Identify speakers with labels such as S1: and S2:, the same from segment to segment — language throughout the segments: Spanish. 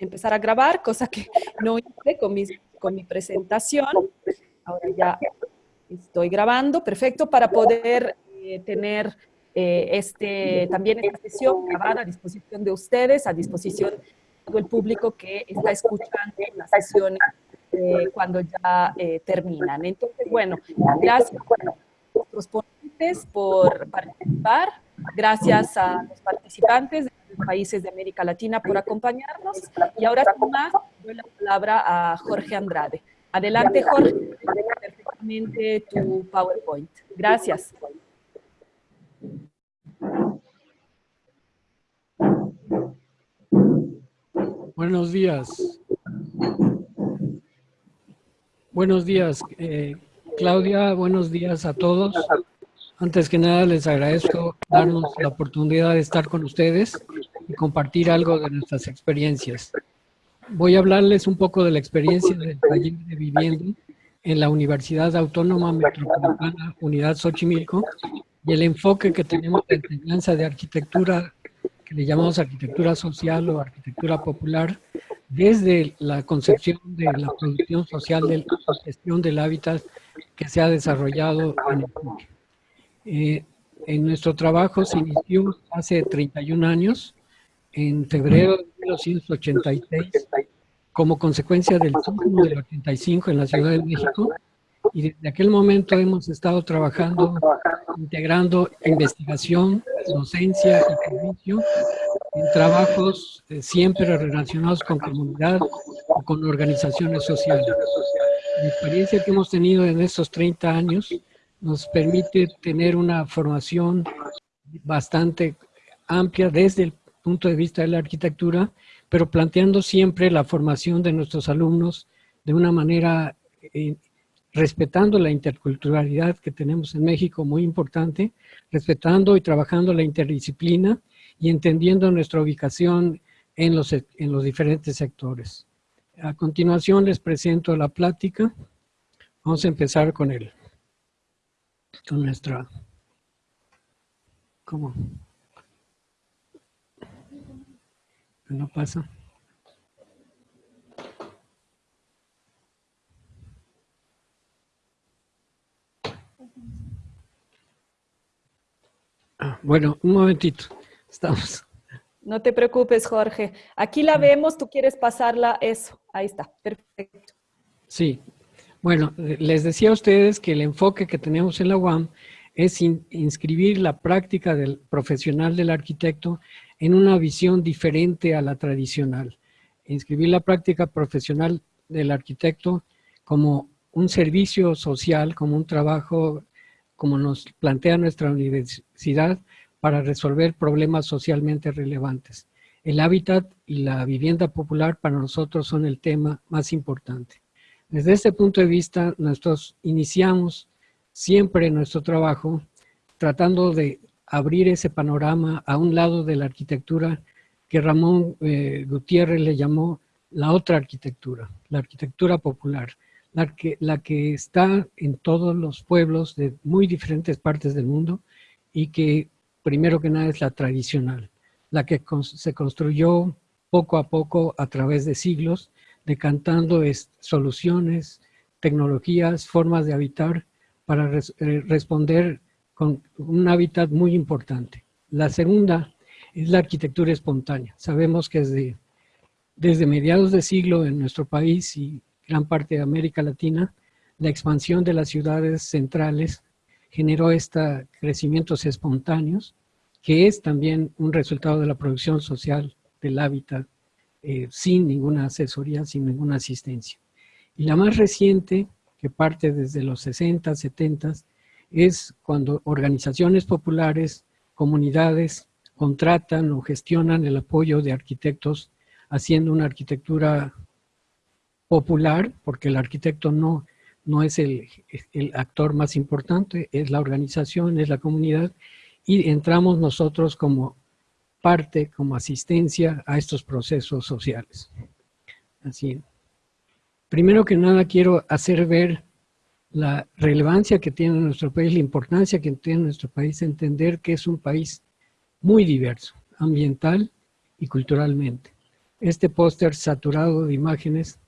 S1: empezar a grabar, cosa que no hice con, con mi presentación. Ahora ya estoy grabando, perfecto, para poder eh, tener eh, este, también esta sesión grabada a disposición de ustedes, a disposición de todo el público que está escuchando las sesiones eh, cuando ya terminan. Entonces, bueno, gracias a nuestros ponentes por participar, gracias a los participantes países de América Latina por acompañarnos, y ahora sin más, doy la palabra a Jorge Andrade. Adelante, Jorge, perfectamente tu PowerPoint. Gracias.
S2: Buenos días. Buenos días, eh, Claudia. Buenos días a todos. Antes que nada, les agradezco darnos la oportunidad de estar con ustedes y compartir algo de nuestras experiencias. Voy a hablarles un poco de la experiencia del taller de vivienda en la Universidad Autónoma Metropolitana Unidad Xochimilco y el enfoque que tenemos de enseñanza de arquitectura, que le llamamos arquitectura social o arquitectura popular, desde la concepción de la producción social de la gestión del hábitat que se ha desarrollado en el eh, en nuestro trabajo se inició hace 31 años, en febrero de 1986, como consecuencia del sismo del 85 en la Ciudad de México, y desde aquel momento hemos estado trabajando, integrando investigación, docencia y servicio en trabajos eh, siempre relacionados con comunidad o con organizaciones sociales. La experiencia que hemos tenido en estos 30 años nos permite tener una formación bastante amplia desde el punto de vista de la arquitectura, pero planteando siempre la formación de nuestros alumnos de una manera eh, respetando la interculturalidad que tenemos en México, muy importante, respetando y trabajando la interdisciplina y entendiendo nuestra ubicación en los, en los diferentes sectores. A continuación les presento la plática. Vamos a empezar con él con nuestra... ¿Cómo? ¿No pasa? Ah, bueno, un momentito. Estamos.
S1: No te preocupes, Jorge. Aquí la vemos, tú quieres pasarla, eso. Ahí está, perfecto.
S2: Sí, bueno, les decía a ustedes que el enfoque que tenemos en la UAM es inscribir la práctica del profesional del arquitecto en una visión diferente a la tradicional. Inscribir la práctica profesional del arquitecto como un servicio social, como un trabajo, como nos plantea nuestra universidad, para resolver problemas socialmente relevantes. El hábitat y la vivienda popular para nosotros son el tema más importante. Desde este punto de vista, nosotros iniciamos siempre nuestro trabajo tratando de abrir ese panorama a un lado de la arquitectura que Ramón eh, Gutiérrez le llamó la otra arquitectura, la arquitectura popular, la que, la que está en todos los pueblos de muy diferentes partes del mundo y que primero que nada es la tradicional, la que se construyó poco a poco a través de siglos decantando soluciones, tecnologías, formas de habitar para eh, responder con un hábitat muy importante. La segunda es la arquitectura espontánea. Sabemos que desde, desde mediados de siglo en nuestro país y gran parte de América Latina, la expansión de las ciudades centrales generó estos crecimientos espontáneos, que es también un resultado de la producción social del hábitat eh, sin ninguna asesoría, sin ninguna asistencia. Y la más reciente, que parte desde los 60, 70, es cuando organizaciones populares, comunidades, contratan o gestionan el apoyo de arquitectos haciendo una arquitectura popular, porque el arquitecto no, no es el, el actor más importante, es la organización, es la comunidad, y entramos nosotros como parte como asistencia a estos procesos sociales. Así. Primero que nada quiero hacer ver la relevancia que tiene nuestro país, la importancia que tiene nuestro país, entender que es un país muy diverso, ambiental y culturalmente. Este póster saturado de imágenes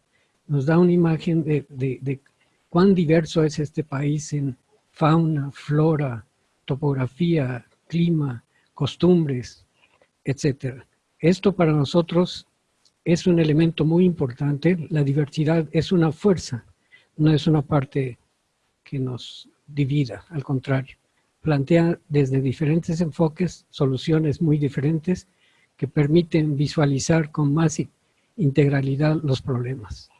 S2: nos da una imagen de, de cuán diverso es este país en fauna, flora, topografía, clima, costumbres, etc. Esto para nosotros es un elemento muy importante. La diversidad es una fuerza, no es una parte que nos divida, al contrario. Plantea desde diferentes enfoques soluciones muy diferentes que permiten visualizar con más integralidad los problemas.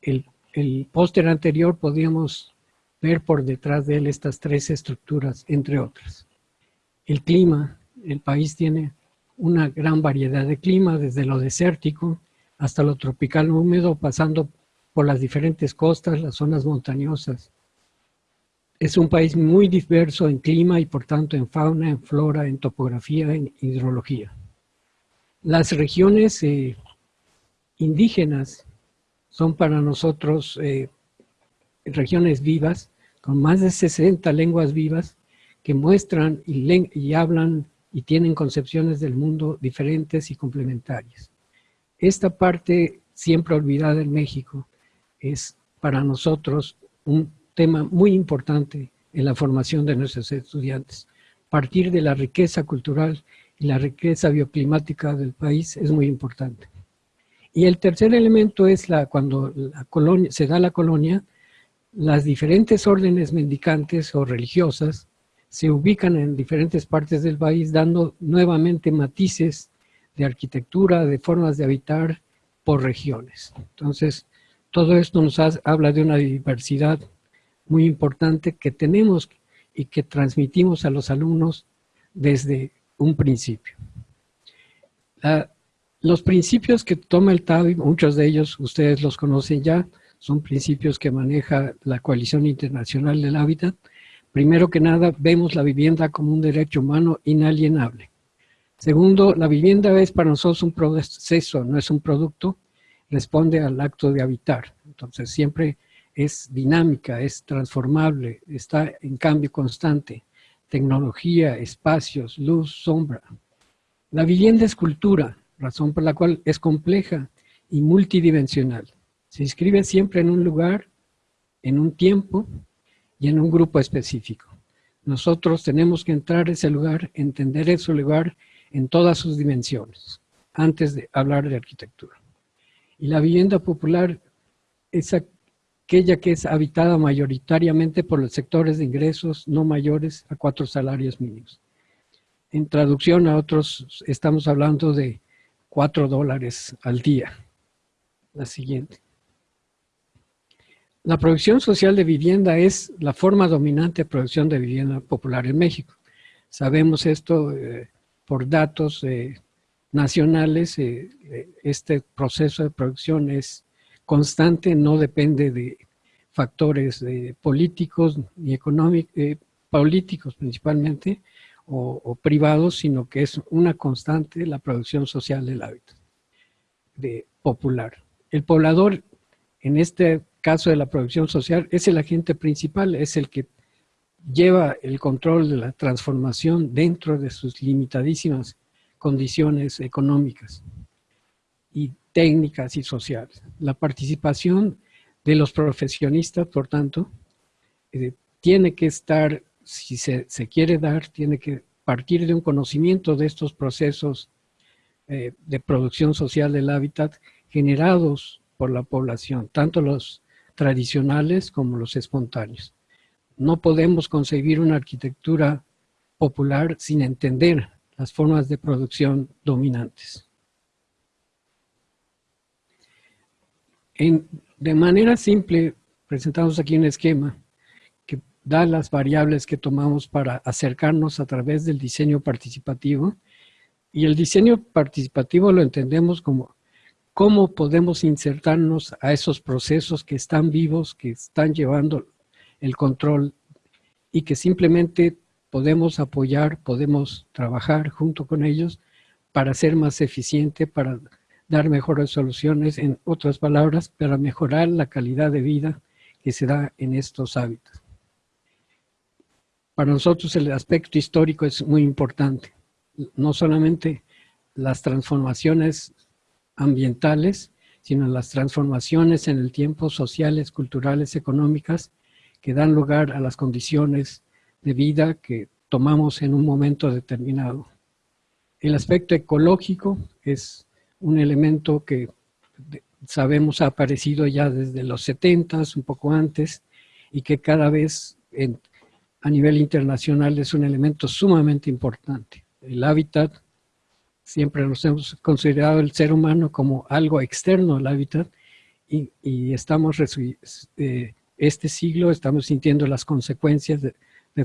S2: El, el póster anterior podíamos ver por detrás de él estas tres estructuras, entre otras. El clima, el país tiene una gran variedad de clima, desde lo desértico hasta lo tropical húmedo, pasando por las diferentes costas, las zonas montañosas. Es un país muy diverso en clima y por tanto en fauna, en flora, en topografía, en hidrología. Las regiones eh, indígenas son para nosotros eh, regiones vivas, con más de 60 lenguas vivas que muestran y, y hablan y tienen concepciones del mundo diferentes y complementarias. Esta parte siempre olvidada en México es para nosotros un tema muy importante en la formación de nuestros estudiantes. Partir de la riqueza cultural y la riqueza bioclimática del país es muy importante. Y el tercer elemento es la, cuando colonia, se da la colonia, las diferentes órdenes mendicantes o religiosas se ubican en diferentes partes del país dando nuevamente matices de arquitectura, de formas de habitar por regiones. Entonces, todo esto nos habla de una diversidad muy importante que tenemos y que transmitimos a los alumnos desde un principio. los principios que toma el TABI, muchos de ellos ustedes los conocen ya, son principios que maneja la Coalición Internacional del Hábitat. Primero que nada, vemos la vivienda como un derecho humano inalienable. Segundo, la vivienda es para nosotros un proceso, no es un producto, responde al acto de habitar. Entonces siempre es dinámica, es transformable, está en cambio constante. Tecnología, espacios, luz, sombra. La vivienda es cultura, razón por la cual es compleja y multidimensional. Se inscribe siempre en un lugar, en un tiempo y en un grupo específico. Nosotros tenemos que entrar a ese lugar, entender ese lugar en todas sus dimensiones, antes de hablar de arquitectura. Y la vivienda popular es aquella que es habitada mayoritariamente por los sectores de ingresos no mayores a cuatro salarios mínimos. En traducción a otros, estamos hablando de cuatro dólares al día. La siguiente. La producción social de vivienda es la forma dominante de producción de vivienda popular en México. Sabemos esto eh, por datos eh, nacionales. Eh, este proceso de producción es constante, no depende de factores políticos ni económicos, políticos principalmente, o, privados, sino que es una constante la producción social del hábitat popular. El poblador en este caso de la producción social, es el agente principal, es el que lleva el control de la transformación dentro de sus limitadísimas condiciones económicas y técnicas y sociales. La participación de los profesionistas, por tanto, eh, tiene que estar, si se, quiere dar, tiene que partir de un conocimiento de estos procesos eh, de producción social del hábitat generados por la población, tanto los tradicionales como los espontáneos. No podemos concebir una arquitectura popular sin entender las formas de producción dominantes. de manera simple, presentamos aquí un esquema que da las variables que tomamos para acercarnos a través del diseño participativo. Y el diseño participativo lo entendemos como cómo podemos insertarnos a esos procesos que están vivos, que están llevando el control y que simplemente podemos apoyar, podemos trabajar junto con ellos para ser más eficiente, para dar mejores soluciones, en otras palabras, para mejorar la calidad de vida que se da en estos hábitos. Para nosotros el aspecto histórico es muy importante, no solamente las transformaciones ambientales, sino las transformaciones en el tiempo sociales, culturales, económicas, que dan lugar a las condiciones de vida que tomamos en un momento determinado. El aspecto ecológico es un elemento que sabemos ha aparecido ya desde los 70, un poco antes, y que cada vez a nivel internacional es un elemento sumamente importante. El hábitat, siempre nos hemos considerado el ser humano como algo externo al hábitat, y, estamos, eh, este siglo estamos sintiendo las consecuencias de,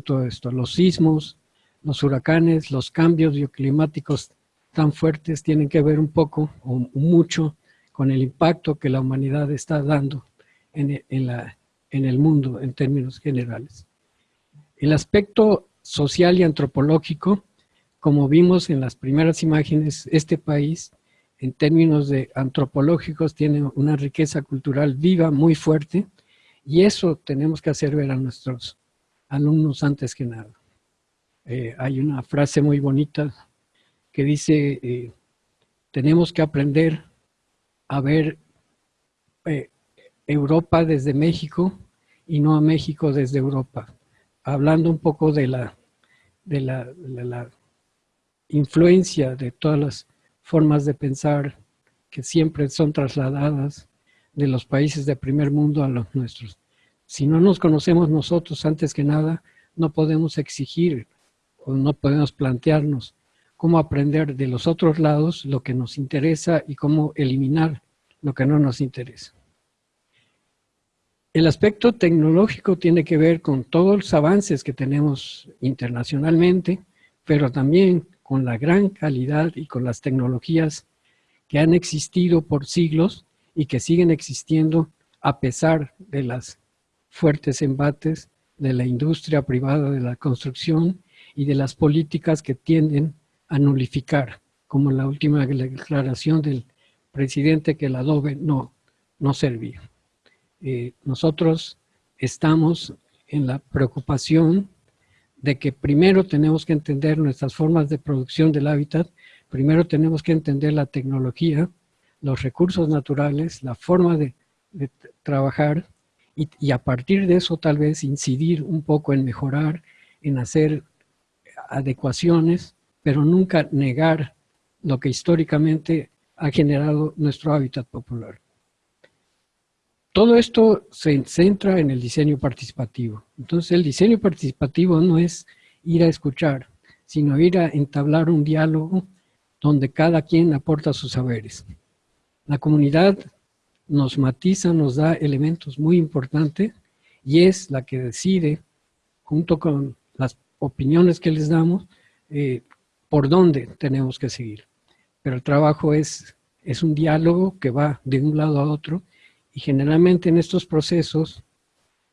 S2: todo esto. Los sismos, los huracanes, los cambios bioclimáticos tan fuertes tienen que ver un poco o mucho con el impacto que la humanidad está dando en el mundo en términos generales. El aspecto social y antropológico, como vimos en las primeras imágenes, este país en términos de antropológicos tiene una riqueza cultural viva, muy fuerte, y eso tenemos que hacer ver a nuestros alumnos antes que nada. Eh, hay una frase muy bonita que dice, eh, tenemos que aprender a ver eh, Europa desde México y no a México desde Europa. Hablando un poco de la, de la, de la influencia de todas las formas de pensar que siempre son trasladadas de los países de primer mundo a los nuestros. Si no nos conocemos nosotros antes que nada, no podemos exigir o no podemos plantearnos cómo aprender de los otros lados lo que nos interesa y cómo eliminar lo que no nos interesa. El aspecto tecnológico tiene que ver con todos los avances que tenemos internacionalmente, pero también con la gran calidad y con las tecnologías que han existido por siglos y que siguen existiendo a pesar de las fuertes embates de la industria privada de la construcción y de las políticas que tienden a nulificar, como la última declaración del presidente que el adobe no, no servía. Eh, nosotros estamos en la preocupación de que primero tenemos que entender nuestras formas de producción del hábitat, primero tenemos que entender la tecnología, los recursos naturales, la forma de trabajar y, a partir de eso tal vez incidir un poco en mejorar, en hacer adecuaciones, pero nunca negar lo que históricamente ha generado nuestro hábitat popular. Todo esto se centra en el diseño participativo. Entonces el diseño participativo no es ir a escuchar, sino ir a entablar un diálogo donde cada quien aporta sus saberes. La comunidad nos matiza, nos da elementos muy importantes y es la que decide, junto con las opiniones que les damos, eh, por dónde tenemos que seguir. Pero el trabajo es, es un diálogo que va de un lado a otro y generalmente en estos procesos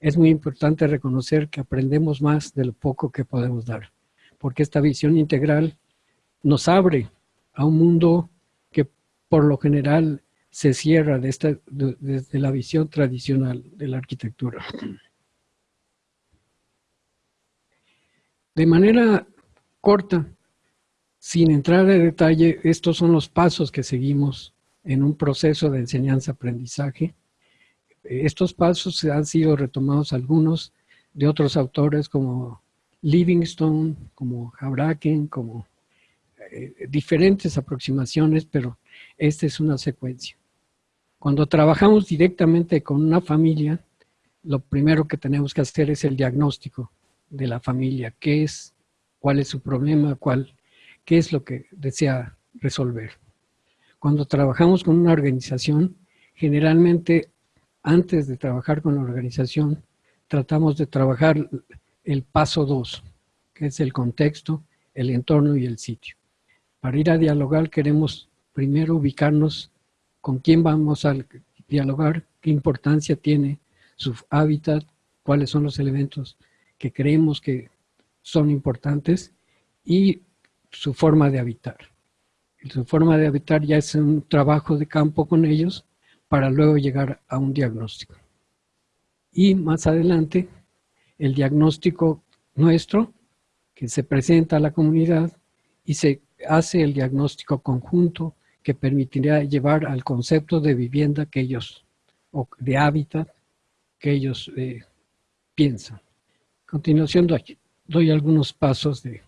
S2: es muy importante reconocer que aprendemos más de lo poco que podemos dar, porque esta visión integral nos abre a un mundo que por lo general se cierra desde la visión tradicional de la arquitectura. De manera corta, sin entrar en detalle, estos son los pasos que seguimos en un proceso de enseñanza-aprendizaje. Estos pasos han sido retomados algunos de otros autores como Livingstone, como Houbraken, como eh, diferentes aproximaciones, pero esta es una secuencia. Cuando trabajamos directamente con una familia, lo primero que tenemos que hacer es el diagnóstico de la familia. ¿Qué es? ¿Cuál es su problema? ¿Cuál, ¿Qué es lo que desea resolver? Cuando trabajamos con una organización, generalmente antes de trabajar con la organización, tratamos de trabajar el paso dos, que es el contexto, el entorno y el sitio. Para ir a dialogar queremos primero ubicarnos con quién vamos a dialogar, qué importancia tiene su hábitat, cuáles son los elementos que creemos que son importantes y su forma de habitar. Su forma de habitar ya es un trabajo de campo con ellos para luego llegar a un diagnóstico. Y más adelante, el diagnóstico nuestro, que se presenta a la comunidad y se hace el diagnóstico conjunto que permitiría llevar al concepto de vivienda que ellos, o de hábitat que ellos eh, piensan. A continuación doy, algunos pasos de,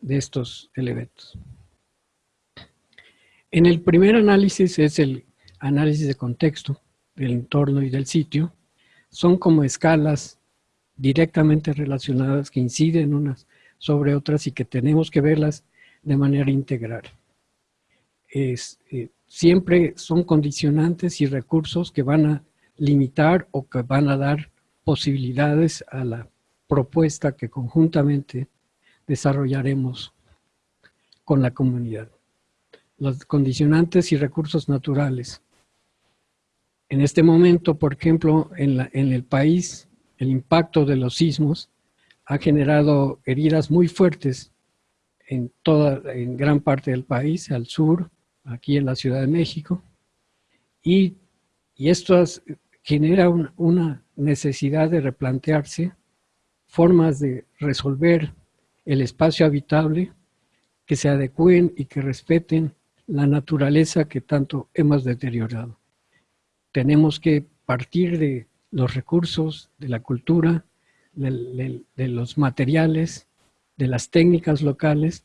S2: de estos elementos. En el primer análisis es el análisis de contexto del entorno y del sitio. Son como escalas directamente relacionadas que inciden unas sobre otras y que tenemos que verlas de manera integral. Es, eh, siempre son condicionantes y recursos que van a limitar o que van a dar posibilidades a la propuesta que conjuntamente desarrollaremos con la comunidad. Los condicionantes y recursos naturales. En este momento, por ejemplo, en, el país, el impacto de los sismos ha generado heridas muy fuertes en, toda, gran parte del país, al sur, aquí en la Ciudad de México, y, y esto genera una necesidad de replantearse formas de resolver el espacio habitable que se adecúen y que respeten la naturaleza que tanto hemos deteriorado. Tenemos que partir de los recursos, de la cultura, de, los materiales, de las técnicas locales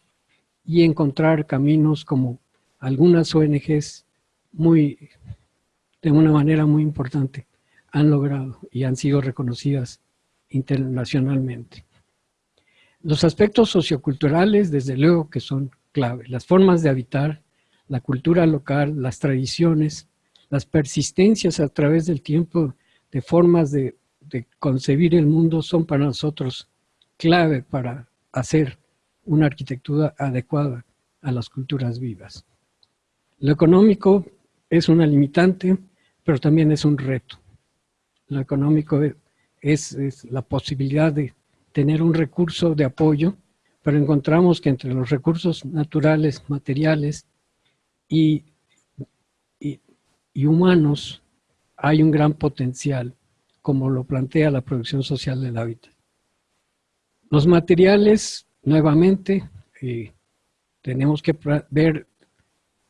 S2: y encontrar caminos como algunas ONGs muy, de una manera muy importante han logrado y han sido reconocidas internacionalmente. Los aspectos socioculturales, desde luego que son clave. Las formas de habitar, la cultura local, las tradiciones, las persistencias a través del tiempo de formas de concebir el mundo son para nosotros clave para hacer una arquitectura adecuada a las culturas vivas. Lo económico es una limitante, pero también es un reto. Lo económico es, la posibilidad de tener un recurso de apoyo, pero encontramos que entre los recursos naturales, materiales y, y humanos hay un gran potencial como lo plantea la producción social del hábitat. Los materiales, nuevamente, eh, tenemos que ver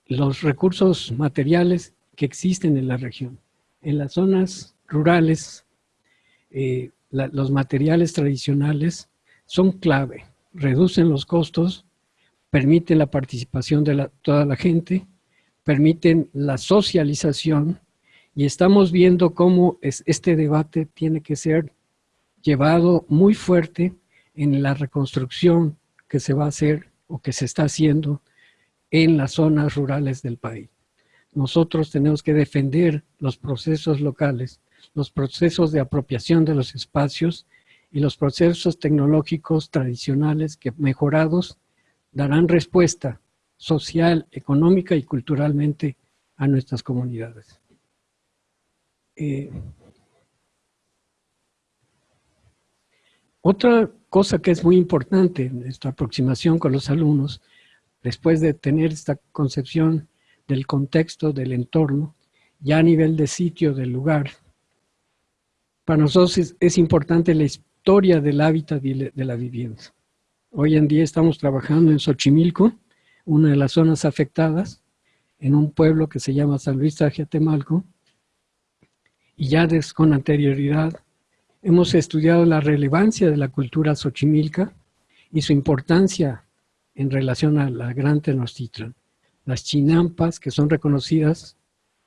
S2: los recursos materiales que existen en la región. En las zonas rurales, eh, los materiales tradicionales son clave, reducen los costos, permiten la participación de toda la gente, permiten la socialización y estamos viendo cómo este debate tiene que ser llevado muy fuerte en la reconstrucción que se va a hacer o que se está haciendo en las zonas rurales del país. Nosotros tenemos que defender los procesos locales, los procesos de apropiación de los espacios y los procesos tecnológicos tradicionales que mejorados darán respuesta social, económica y culturalmente a nuestras comunidades. Eh, otra cosa que es muy importante en nuestra aproximación con los alumnos, después de tener esta concepción del contexto, del entorno, ya a nivel de sitio, del lugar, para nosotros es, importante la historia del hábitat de la vivienda. Hoy en día estamos trabajando en Xochimilco, una de las zonas afectadas, en un pueblo que se llama San Luis Tajiatemalco, y ya con anterioridad hemos estudiado la relevancia de la cultura xochimilca y su importancia en relación a la Gran Tenochtitlan. Las chinampas, que son reconocidas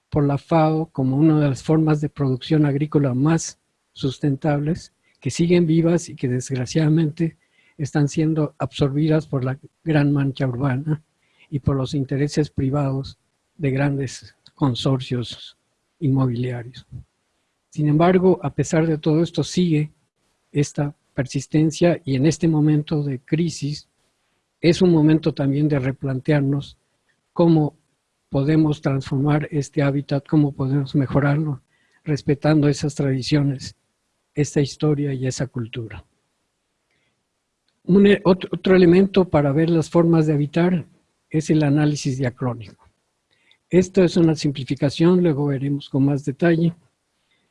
S2: por la FAO como una de las formas de producción agrícola más sustentables, que siguen vivas y que desgraciadamente están siendo absorbidas por la gran mancha urbana y por los intereses privados de grandes consorcios inmobiliarios. Sin embargo, a pesar de todo esto, sigue esta persistencia y en este momento de crisis es un momento también de replantearnos cómo podemos transformar este hábitat, cómo podemos mejorarlo, respetando esas tradiciones, esta historia y esa cultura. E, otro, elemento para ver las formas de habitar es el análisis diacrónico. Esto es una simplificación, luego veremos con más detalle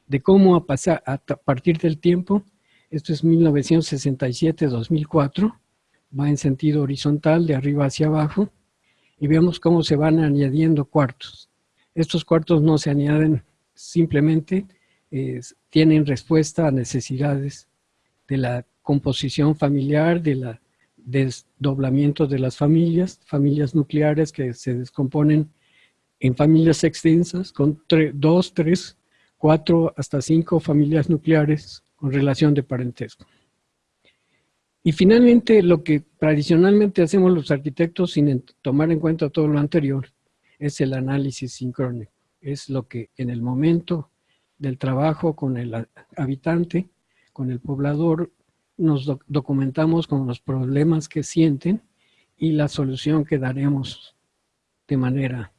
S2: de cómo a, pasar, a partir del tiempo, esto es 1967-2004, va en sentido horizontal de arriba hacia abajo, y vemos cómo se van añadiendo cuartos. Estos cuartos no se añaden simplemente, tienen respuesta a necesidades de la composición familiar, de la desdoblamiento de las familias, familias nucleares que se descomponen en familias extensas con dos, tres, cuatro, hasta cinco familias nucleares con relación de parentesco. Y finalmente, lo que tradicionalmente hacemos los arquitectos sin tomar en cuenta todo lo anterior, es el análisis sincrónico. Es lo que en el momento del trabajo con el habitante, con el poblador, nos documentamos con los problemas que sienten y la solución que daremos de manera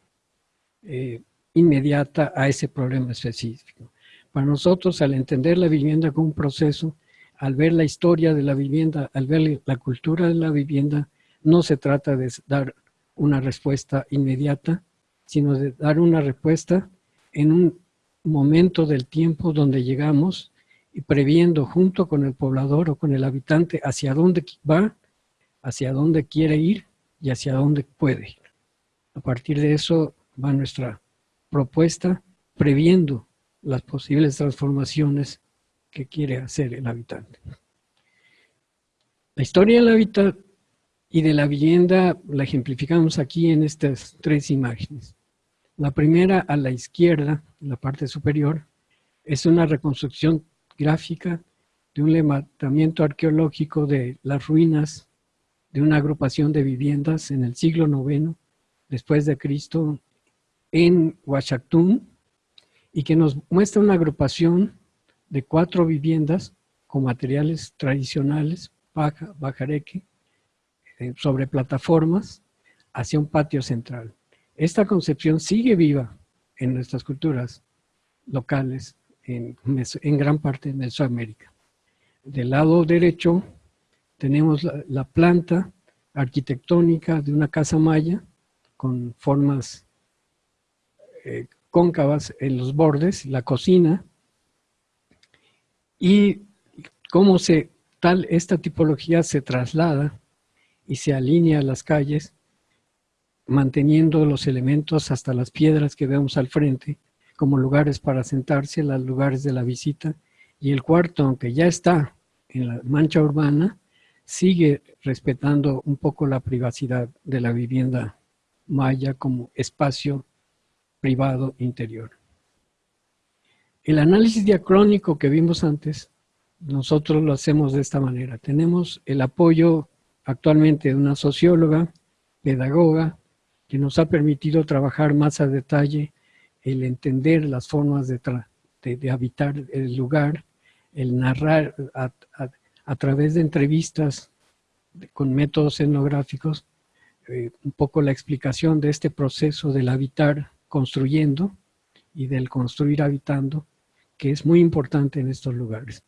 S2: eh, inmediata a ese problema específico. Para nosotros, al entender la vivienda como un proceso, al ver la historia de la vivienda, al ver la cultura de la vivienda, no se trata de dar una respuesta inmediata, sino de dar una respuesta en un momento del tiempo donde llegamos y previendo junto con el poblador o con el habitante hacia dónde va, hacia dónde quiere ir y hacia dónde puede. A partir de eso va nuestra propuesta, previendo las posibles transformaciones que quiere hacer el habitante. La historia del hábitat y de la vivienda la ejemplificamos aquí en estas tres imágenes. La primera a la izquierda, en la parte superior, es una reconstrucción gráfica de un levantamiento arqueológico de las ruinas de una agrupación de viviendas en el siglo IX después de Cristo en Huachactún y que nos muestra una agrupación de cuatro viviendas con materiales tradicionales, paja, bajareque, eh, sobre plataformas hacia un patio central. Esta concepción sigue viva en nuestras culturas locales, en, gran parte de Mesoamérica. Del lado derecho tenemos la, planta arquitectónica de una casa maya con formas eh, cóncavas en los bordes, la cocina, y cómo se, tal, esta tipología se traslada y se alinea a las calles manteniendo los elementos hasta las piedras que vemos al frente, como lugares para sentarse, los lugares de la visita, y el cuarto, aunque ya está en la mancha urbana, sigue respetando un poco la privacidad de la vivienda maya como espacio privado interior. El análisis diacrónico que vimos antes, nosotros lo hacemos de esta manera. Tenemos el apoyo actualmente de una socióloga, pedagoga, que nos ha permitido trabajar más a detalle el entender las formas de, de, habitar el lugar, el narrar a, través de entrevistas con métodos etnográficos, eh, un poco la explicación de este proceso del habitar construyendo y del construir habitando, que es muy importante en estos lugares.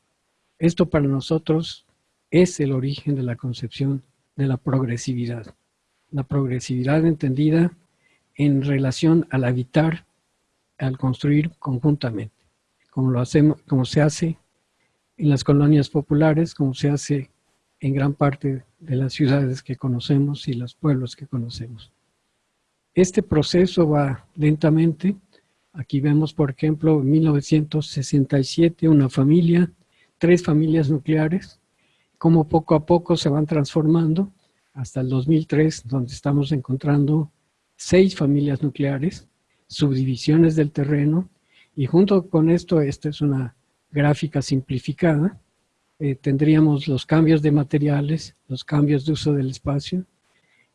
S2: Esto para nosotros es el origen de la concepción de la progresividad la progresividad entendida en relación al habitar, al construir conjuntamente, como, lo hacemos, como se hace en las colonias populares, como se hace en gran parte de las ciudades que conocemos y los pueblos que conocemos. Este proceso va lentamente. Aquí vemos, por ejemplo, en 1967 una familia, tres familias nucleares, como poco a poco se van transformando hasta el 2003, donde estamos encontrando seis familias nucleares, subdivisiones del terreno, y junto con esto, esta es una gráfica simplificada, eh, tendríamos los cambios de materiales, los cambios de uso del espacio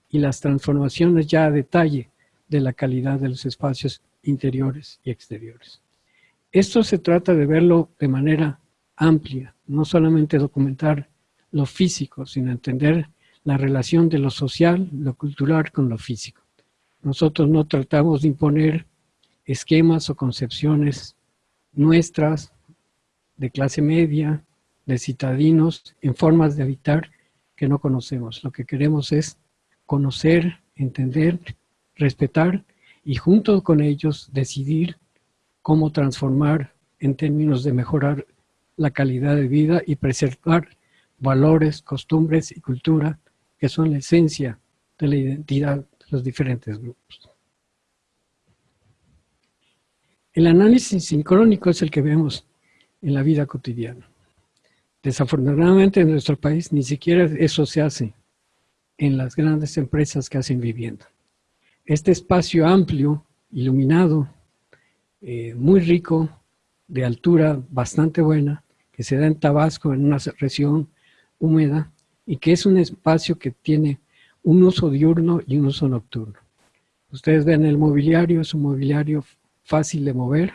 S2: y las transformaciones ya a detalle de la calidad de los espacios interiores y exteriores. Esto se trata de verlo de manera amplia, no solamente documentar lo físico, sino entender la relación de lo social, lo cultural con lo físico. Nosotros no tratamos de imponer esquemas o concepciones nuestras de clase media, de citadinos, en formas de habitar que no conocemos. Lo que queremos es conocer, entender, respetar y junto con ellos decidir cómo transformar en términos de mejorar la calidad de vida y preservar valores, costumbres y cultura que son la esencia de la identidad de los diferentes grupos. El análisis sincrónico es el que vemos en la vida cotidiana. Desafortunadamente en nuestro país ni siquiera eso se hace en las grandes empresas que hacen vivienda. Este espacio amplio, iluminado, eh, muy rico, de altura bastante buena, que se da en Tabasco, en una región húmeda, y que es un espacio que tiene un uso diurno y un uso nocturno. Ustedes ven el mobiliario, es un mobiliario fácil de mover,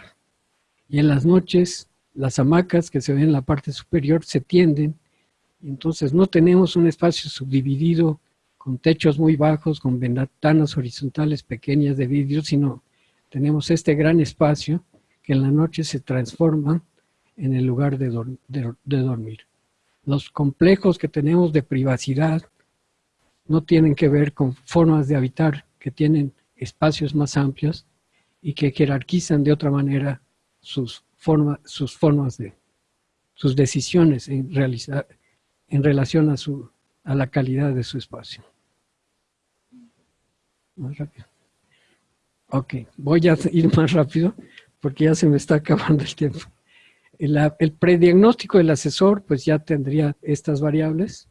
S2: y en las noches las hamacas que se ven en la parte superior se tienden, entonces no tenemos un espacio subdividido con techos muy bajos, con ventanas horizontales pequeñas de vidrio, sino tenemos este gran espacio que en la noche se transforma en el lugar de, dormir. Los complejos que tenemos de privacidad no tienen que ver con formas de habitar que tienen espacios más amplios y que jerarquizan de otra manera sus, sus formas de, sus decisiones en, realizar, en relación a, su, a la calidad de su espacio. Más rápido. Ok, voy a ir más rápido porque ya se me está acabando el tiempo. El, el, prediagnóstico del asesor, pues ya tendría estas variables.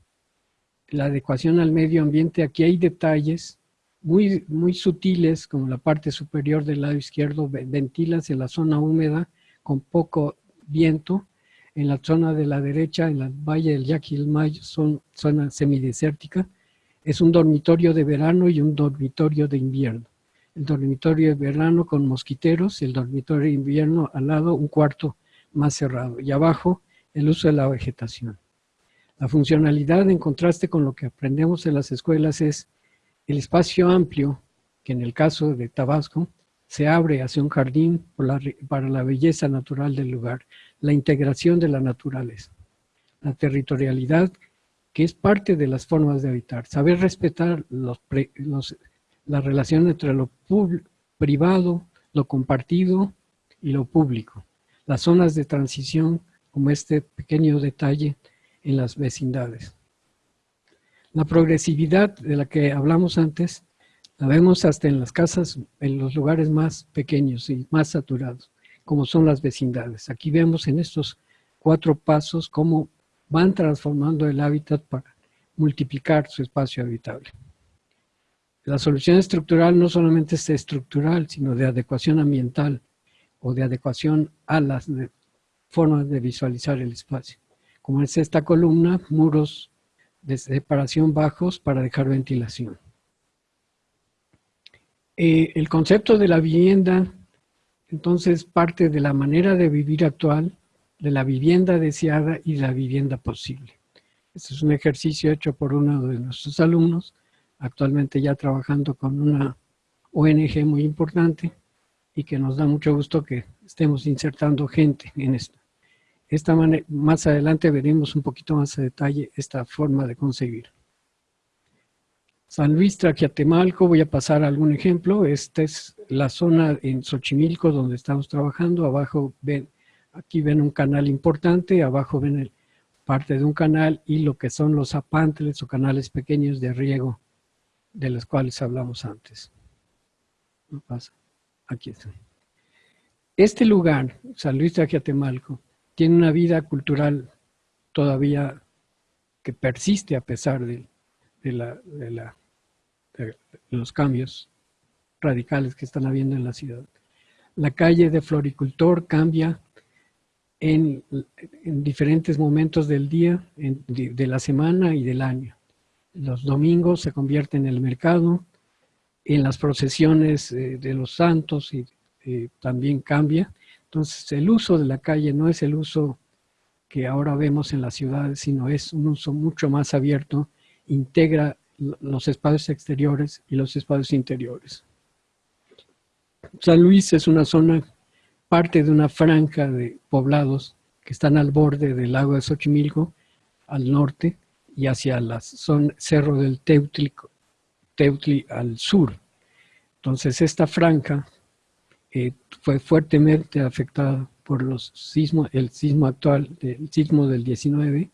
S2: La adecuación al medio ambiente, aquí hay detalles muy, muy sutiles, como la parte superior del lado izquierdo, ventilas en la zona húmeda con poco viento. En la zona de la derecha, en la valle del Yaquilmayo, son zona semidesértica. Es un dormitorio de verano y un dormitorio de invierno el dormitorio de verano con mosquiteros, el dormitorio de invierno al lado, un cuarto más cerrado. Y abajo, el uso de la vegetación. La funcionalidad, en contraste con lo que aprendemos en las escuelas, es el espacio amplio, que en el caso de Tabasco, se abre hacia un jardín para la belleza natural del lugar, la integración de la naturaleza, la territorialidad, que es parte de las formas de habitar, saber respetar la relación entre lo privado, lo compartido y lo público. Las zonas de transición, como este pequeño detalle en las vecindades. La progresividad de la que hablamos antes, la vemos hasta en las casas, en los lugares más pequeños y más saturados, como son las vecindades. Aquí vemos en estos cuatro pasos cómo van transformando el hábitat para multiplicar su espacio habitable. La solución estructural no solamente es estructural, sino de adecuación ambiental o de adecuación a las formas de visualizar el espacio. Como es esta columna, muros de separación bajos para dejar ventilación. Eh, el concepto de la vivienda, entonces, parte de la manera de vivir actual, de la vivienda deseada y la vivienda posible. Este es un ejercicio hecho por uno de nuestros alumnos, actualmente ya trabajando con una ONG muy importante y que nos da mucho gusto que estemos insertando gente en esto. Esta más adelante veremos un poquito más a detalle esta forma de concebir. San Luis Traquiatemalco, voy a pasar algún ejemplo. Esta es la zona en Xochimilco donde estamos trabajando. Abajo ven, aquí ven un canal importante, abajo ven el, parte de un canal y lo que son los apantles o canales pequeños de riego de las cuales hablamos antes. No pasa. Aquí está. Este lugar, San Luis de Aquiatemalco, tiene una vida cultural todavía que persiste a pesar de, los cambios radicales que están habiendo en la ciudad. La calle de Floricultor cambia en, diferentes momentos del día, de la semana y del año los domingos se convierte en el mercado, en las procesiones eh, de los santos y eh, también cambia. Entonces el uso de la calle no es el uso que ahora vemos en las ciudades, sino es un uso mucho más abierto, integra los espacios exteriores y los espacios interiores. San Luis es una zona, parte de una franja de poblados que están al borde del lago de Xochimilco, al norte, y hacia zona Cerro del Teutli, Teutli al sur. Entonces esta franja eh, fue fuertemente afectada por los sismos, el sismo actual, el sismo del 19,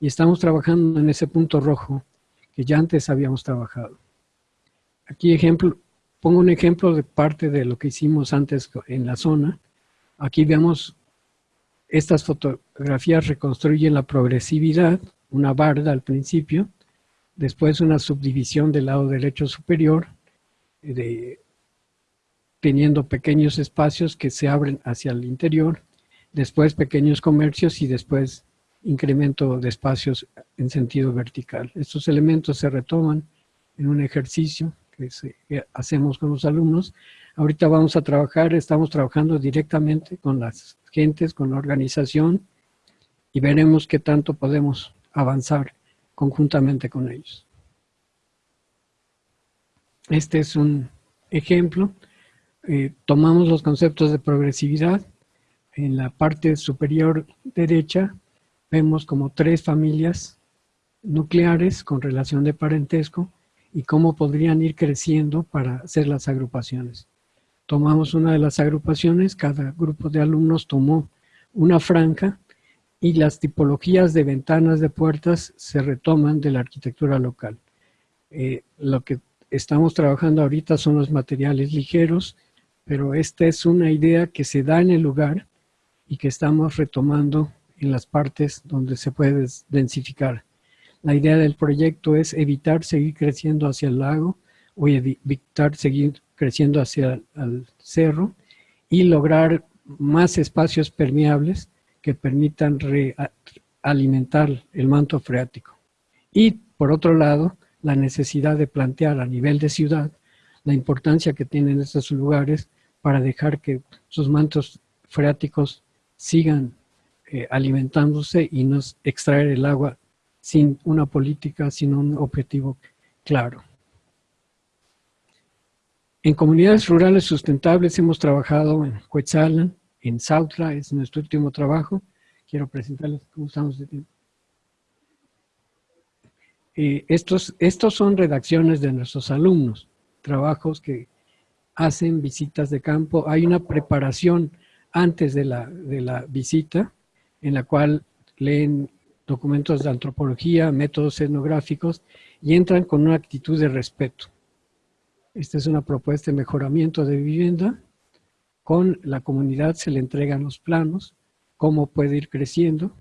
S2: y estamos trabajando en ese punto rojo que ya antes habíamos trabajado. aquí ejemplo, pongo un ejemplo de parte de lo que hicimos antes en la zona. Aquí vemos estas fotografías reconstruyen la progresividad, una barda al principio, después una subdivisión del lado derecho superior, de, teniendo pequeños espacios que se abren hacia el interior, después pequeños comercios y después incremento de espacios en sentido vertical. Estos elementos se retoman en un ejercicio que, hacemos con los alumnos. Ahorita vamos a trabajar, estamos trabajando directamente con las gentes, con la organización y veremos qué tanto podemos avanzar conjuntamente con ellos. Este es un ejemplo. Eh, tomamos los conceptos de progresividad. En la parte superior derecha vemos como tres familias nucleares con relación de parentesco y cómo podrían ir creciendo para hacer las agrupaciones. Tomamos una de las agrupaciones, cada grupo de alumnos tomó una franja y las tipologías de ventanas de puertas se retoman de la arquitectura local. Eh, lo que estamos trabajando ahorita son los materiales ligeros, pero esta es una idea que se da en el lugar y que estamos retomando en las partes donde se puede densificar. La idea del proyecto es evitar seguir creciendo hacia el lago o evitar seguir creciendo hacia el cerro y lograr más espacios permeables que permitan alimentar el manto freático. Y por otro lado, la necesidad de plantear a nivel de ciudad la importancia que tienen estos lugares para dejar que sus mantos freáticos sigan eh, alimentándose y no extraer el agua sin una política, sin un objetivo claro. En comunidades rurales sustentables hemos trabajado en Coetzalan, en Sautla, es nuestro último trabajo. Quiero presentarles cómo estamos de tiempo. Eh, estos, estos son redacciones de nuestros alumnos, trabajos que hacen visitas de campo. Hay una preparación antes de la, de la visita en la cual leen documentos de antropología, métodos etnográficos y entran con una actitud de respeto. Esta es una propuesta de mejoramiento de vivienda. Con la comunidad se le entregan los planos, cómo puede ir creciendo.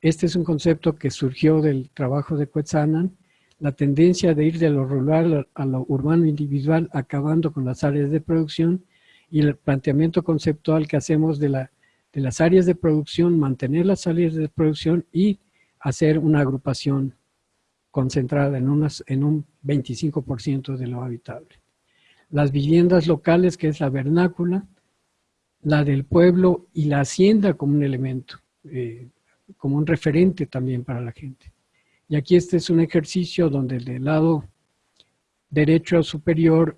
S2: Este es un concepto que surgió del trabajo de Quetzanan, la tendencia de ir de lo rural a lo urbano individual, acabando con las áreas de producción, y el planteamiento conceptual que hacemos de la de las áreas de producción, mantener las áreas de producción y hacer una agrupación concentrada en, un 25% de lo habitable. Las viviendas locales, que es la vernácula, la del pueblo y la hacienda como un elemento, eh, como un referente también para la gente. Y aquí este es un ejercicio donde del lado derecho superior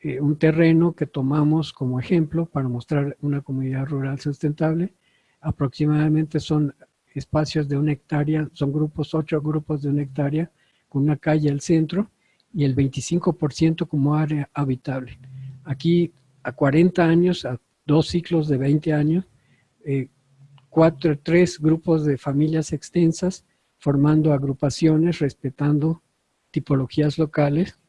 S2: eh, un terreno que tomamos como ejemplo para mostrar una comunidad rural sustentable. Aproximadamente son espacios de una hectárea, son grupos, ocho grupos de una hectárea, con una calle al centro y el 25% como área habitable. Aquí a 40 años, a dos ciclos de 20 años, eh, cuatro, tres grupos de familias extensas formando agrupaciones, respetando tipologías locales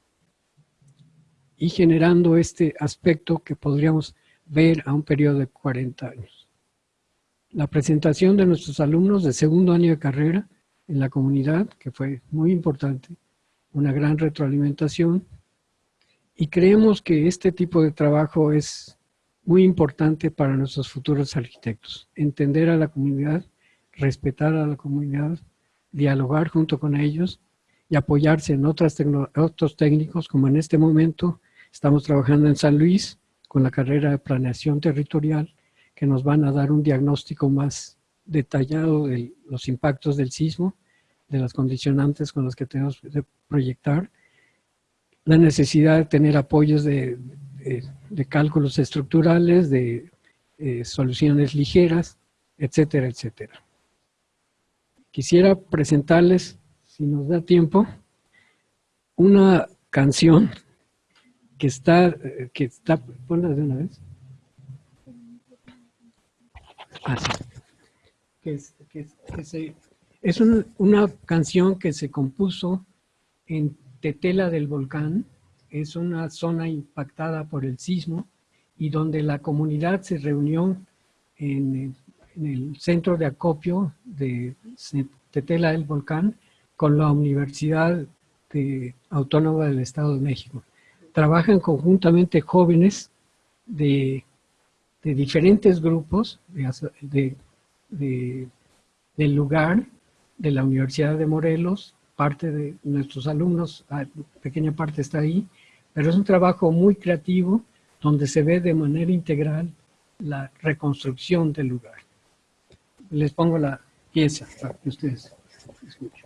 S2: y generando este aspecto que podríamos ver a un periodo de 40 años. La presentación de nuestros alumnos de segundo año de carrera en la comunidad, que fue muy importante, una gran retroalimentación, y creemos que este tipo de trabajo es muy importante para nuestros futuros arquitectos. Entender a la comunidad, respetar a la comunidad, dialogar junto con ellos y apoyarse en otras otros técnicos, como en este momento Estamos trabajando en San Luis con la carrera de planeación territorial que nos van a dar un diagnóstico más detallado de los impactos del sismo, de las condicionantes con las que tenemos que proyectar, la necesidad de tener apoyos de, cálculos estructurales, de eh, soluciones ligeras, etcétera, etcétera. Quisiera presentarles, si nos da tiempo, una canción que está, eh, que está, ponla de una vez. Ah, es, es una canción que se compuso en Tetela del Volcán,
S3: es una zona impactada por el sismo y donde la comunidad se reunió en, el centro de acopio de Tetela del Volcán con la Universidad Autónoma del Estado de México. Trabajan conjuntamente jóvenes de, diferentes grupos de, del lugar, de la Universidad de Morelos, parte de nuestros alumnos, ah, pequeña parte está ahí, pero es un trabajo muy creativo donde se ve de manera integral la reconstrucción del lugar. Les pongo la pieza para que ustedes escuchen.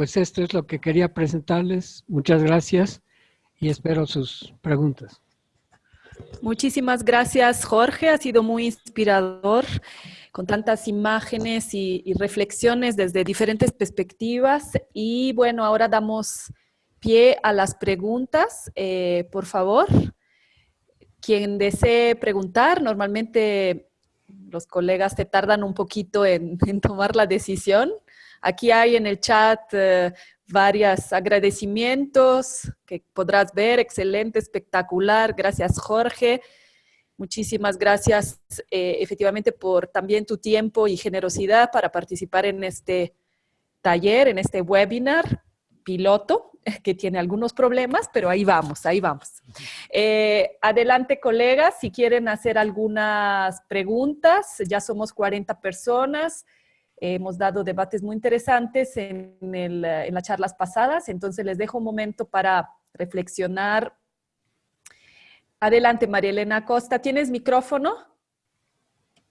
S3: pues esto es lo que quería presentarles. Muchas gracias y espero sus preguntas.
S1: Muchísimas gracias, Jorge. Ha sido muy inspirador con tantas imágenes y, reflexiones desde diferentes perspectivas. Y bueno, ahora damos pie a las preguntas. Eh, por favor, quien desee preguntar, normalmente los colegas te tardan un poquito en, tomar la decisión. Aquí hay en el chat eh, varios agradecimientos que podrás ver. Excelente, espectacular. Gracias, Jorge. Muchísimas gracias eh, efectivamente por también tu tiempo y generosidad para participar en este taller, en este webinar piloto, que tiene algunos problemas, pero ahí vamos, ahí vamos. Eh, adelante, colegas, si quieren hacer algunas preguntas, ya somos 40 personas, hemos dado debates muy interesantes en, en las charlas pasadas, entonces les dejo un momento para reflexionar Adelante, María Elena Costa. ¿Tienes micrófono?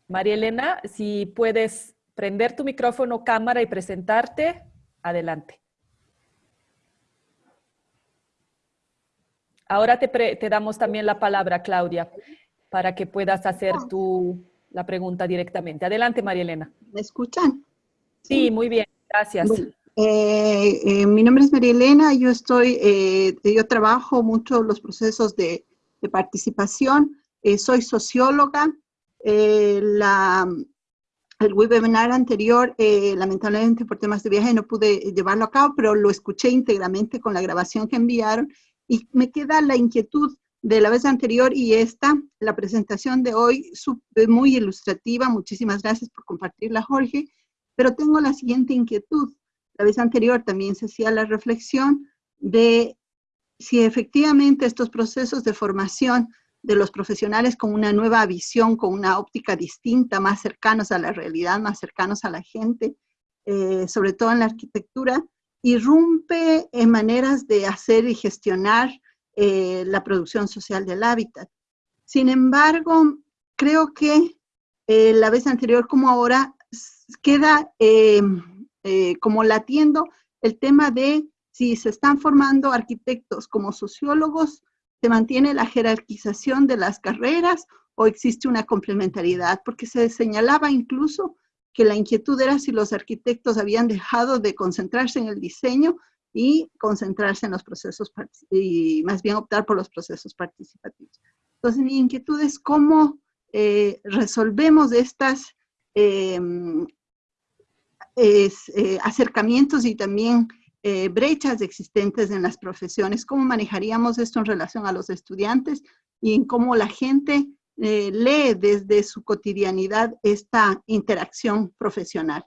S1: María Elena, si puedes prender tu micrófono, cámara y presentarte, adelante. Ahora te, damos también la palabra, Claudia, para que puedas hacer tu, la pregunta directamente. Adelante, María Elena.
S4: ¿Me escuchan?
S1: Sí, muy bien, gracias.
S4: Eh, eh, mi nombre es María Elena, yo estoy, eh, yo trabajo mucho los procesos de de participación. Soy socióloga. La, el webinar anterior, lamentablemente por temas de viaje no pude llevarlo a cabo, pero lo escuché íntegramente con la grabación que enviaron y me queda la inquietud de la vez anterior y esta, la presentación de hoy, muy ilustrativa. Muchísimas gracias por compartirla, Jorge. Pero tengo la siguiente inquietud. La vez anterior también se hacía la reflexión de si efectivamente estos procesos de formación de los profesionales con una nueva visión, con una óptica distinta, más cercanos a la realidad, más cercanos a la gente, eh, sobre todo en la arquitectura, irrumpe en maneras de hacer y gestionar eh, la producción social del hábitat. Sin embargo, creo que eh, la vez anterior como ahora queda como latiendo el tema de si se están formando arquitectos como sociólogos ¿Se mantiene la jerarquización de las carreras o existe una complementariedad? Porque se señalaba incluso que la inquietud era si los arquitectos habían dejado de concentrarse en el diseño y concentrarse en los procesos, y más bien optar por los procesos participativos. Entonces mi inquietud es cómo eh, resolvemos estas em, eh, acercamientos y también eh, brechas existentes en las profesiones, cómo manejaríamos esto en relación a los estudiantes y en cómo la gente eh, lee desde su cotidianidad esta interacción profesional.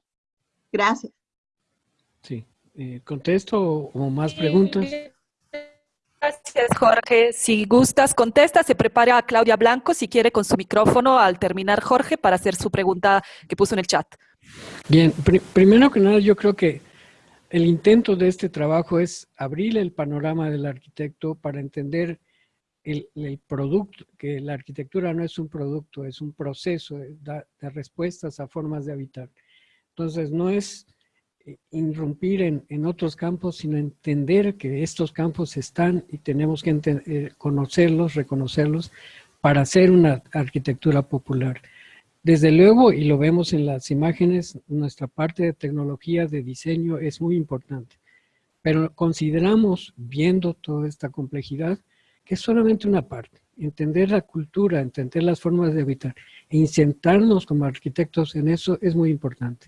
S4: Gracias.
S2: Sí, eh, contesto o más preguntas.
S1: Gracias, Jorge. Si gustas, contesta. Se prepara a Claudia Blanco, si quiere, con su micrófono al terminar, Jorge, para hacer su pregunta que puso en el chat.
S2: Bien, primero que nada, yo creo que el intento de este trabajo es abrir el panorama del arquitecto para entender el, producto, que la arquitectura no es un producto, es un proceso de, respuestas a formas de habitar. Entonces, no es irrumpir en, otros campos, sino entender que estos campos están y tenemos que eh, conocerlos, reconocerlos, para hacer una arquitectura popular. Desde luego, y lo vemos en las imágenes, nuestra parte de tecnología de diseño es muy importante. Pero consideramos, viendo toda esta complejidad, que es solamente una parte. Entender la cultura, entender las formas de habitar e insertarnos como arquitectos en eso es muy importante.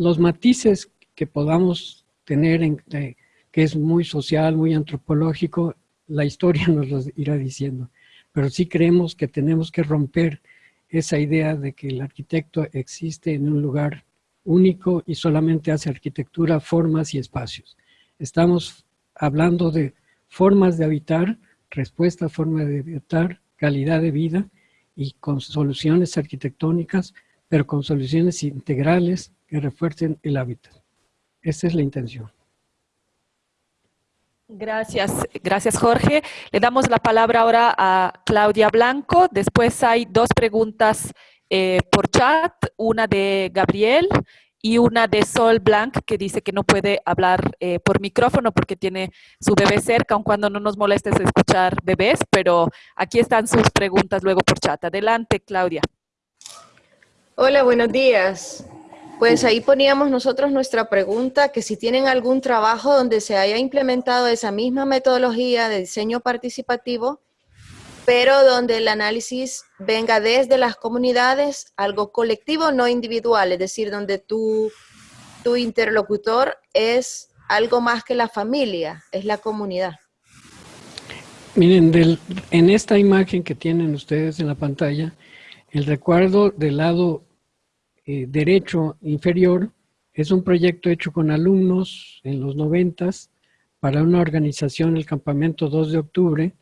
S2: Los matices que podamos tener, en, que es muy social, muy antropológico, la historia nos lo irá diciendo. Pero sí creemos que tenemos que romper esa idea de que el arquitecto existe en un lugar único y solamente hace arquitectura, formas y espacios. Estamos hablando de formas de habitar, respuesta a forma de habitar, calidad de vida y con soluciones arquitectónicas, pero con soluciones integrales que refuercen el hábitat. Esa es la intención.
S1: Gracias, gracias Jorge. Le damos la palabra ahora a Claudia Blanco. Después hay dos preguntas eh, por chat, una de Gabriel y una de Sol Blanc que dice que no puede hablar eh, por micrófono porque tiene su bebé cerca, aun cuando no nos molestes escuchar bebés, pero aquí están sus preguntas luego por chat. Adelante, Claudia.
S5: Hola, buenos días. Pues ahí poníamos nosotros nuestra pregunta, que si tienen algún trabajo donde se haya implementado esa misma metodología de diseño participativo, pero donde el análisis venga desde las comunidades, algo colectivo, no individual, es decir, donde tu, tu interlocutor es algo más que la familia, es la comunidad.
S2: Miren, del, en esta imagen que tienen ustedes en la pantalla, el recuerdo del lado eh, derecho inferior es un proyecto hecho con alumnos en los noventas para una organización, el Campamento 2 de Octubre,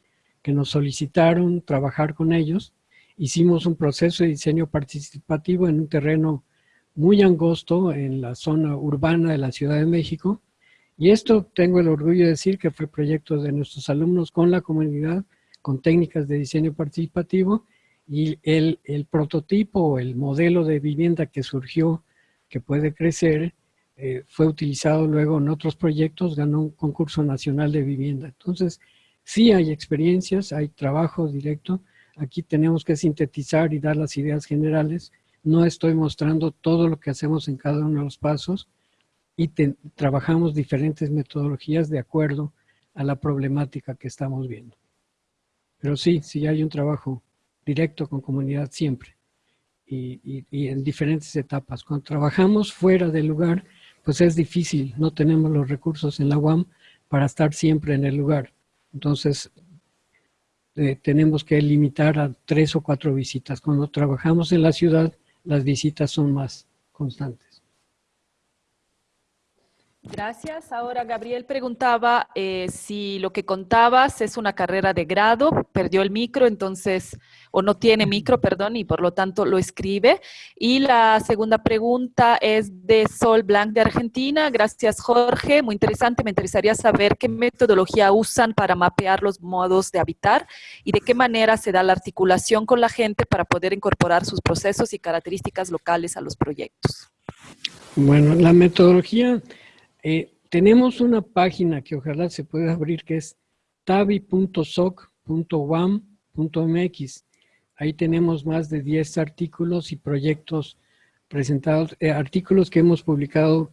S2: que nos solicitaron trabajar con ellos. Hicimos un proceso de diseño participativo en un terreno muy angosto en la zona urbana de la Ciudad de México. Y esto tengo el orgullo de decir que fue proyecto de nuestros alumnos con la comunidad, con técnicas de diseño participativo y el, el prototipo el modelo de vivienda que surgió, que puede crecer, eh, fue utilizado luego en otros proyectos, ganó un concurso nacional de vivienda. Entonces, sí hay experiencias, hay trabajo directo. Aquí tenemos que sintetizar y dar las ideas generales. No estoy mostrando todo lo que hacemos en cada uno de los pasos y trabajamos diferentes metodologías de acuerdo a la problemática que estamos viendo. Pero sí, sí hay un trabajo directo con comunidad siempre y, en diferentes etapas. Cuando trabajamos fuera del lugar, pues es difícil, no tenemos los recursos en la UAM para estar siempre en el lugar. Entonces, eh, tenemos que limitar a tres o cuatro visitas. Cuando trabajamos en la ciudad, las visitas son más constantes.
S1: Gracias. Ahora Gabriel preguntaba eh, si lo que contabas es una carrera de grado, perdió el micro, entonces, o no tiene micro, perdón, y por lo tanto lo escribe. Y la segunda pregunta es de Sol Blanc de Argentina. Gracias, Jorge. Muy interesante. Me interesaría saber qué metodología usan para mapear los modos de habitar y de qué manera se da la articulación con la gente para poder incorporar sus procesos y características locales a los proyectos.
S2: Bueno, la metodología eh, tenemos una página que ojalá se pueda abrir que es tabi.soc.wam.mx. Ahí tenemos más de 10 artículos y proyectos presentados, eh, artículos que hemos publicado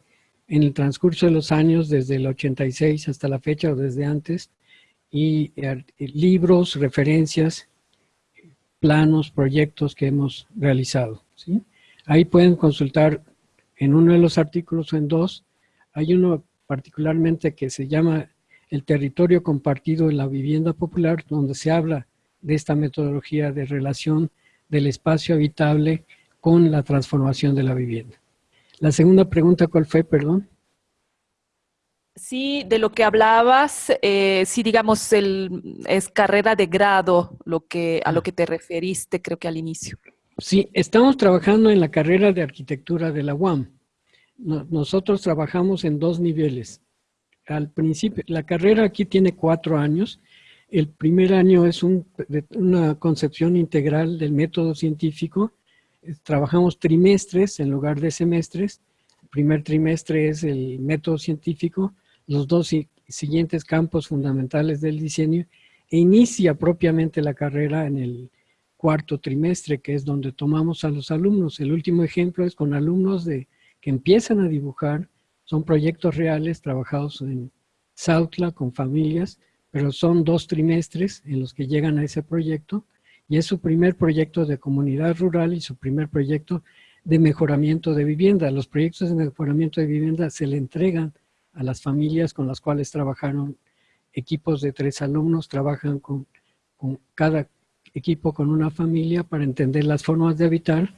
S2: en el transcurso de los años, desde el 86 hasta la fecha o desde antes, y eh, libros, referencias, planos, proyectos que hemos realizado. Ahí pueden consultar en uno de los artículos o en dos hay uno particularmente que se llama el territorio compartido en la vivienda popular, donde se habla de esta metodología de relación del espacio habitable con la transformación de la vivienda. La segunda pregunta, ¿cuál fue, perdón?
S1: Sí, de lo que hablabas, eh, sí, digamos, el, es carrera de grado lo que, a lo que te referiste, creo que al inicio.
S2: Sí, estamos trabajando en la carrera de arquitectura de la UAM nosotros trabajamos en dos niveles. Al principio, la carrera aquí tiene cuatro años. El primer año es una concepción integral del método científico. Trabajamos trimestres en lugar de semestres. El primer trimestre es el método científico, los dos siguientes campos fundamentales del diseño e inicia propiamente la carrera en el cuarto trimestre, que es donde tomamos a los alumnos. El último ejemplo es con alumnos de que empiezan a dibujar, son proyectos reales trabajados en Sautla con familias, pero son dos trimestres en los que llegan a ese proyecto y es su primer proyecto de comunidad rural y su primer proyecto de mejoramiento de vivienda. Los proyectos de mejoramiento de vivienda se le entregan a las familias con las cuales trabajaron equipos de tres alumnos, trabajan con, con cada equipo con una familia para entender las formas de habitar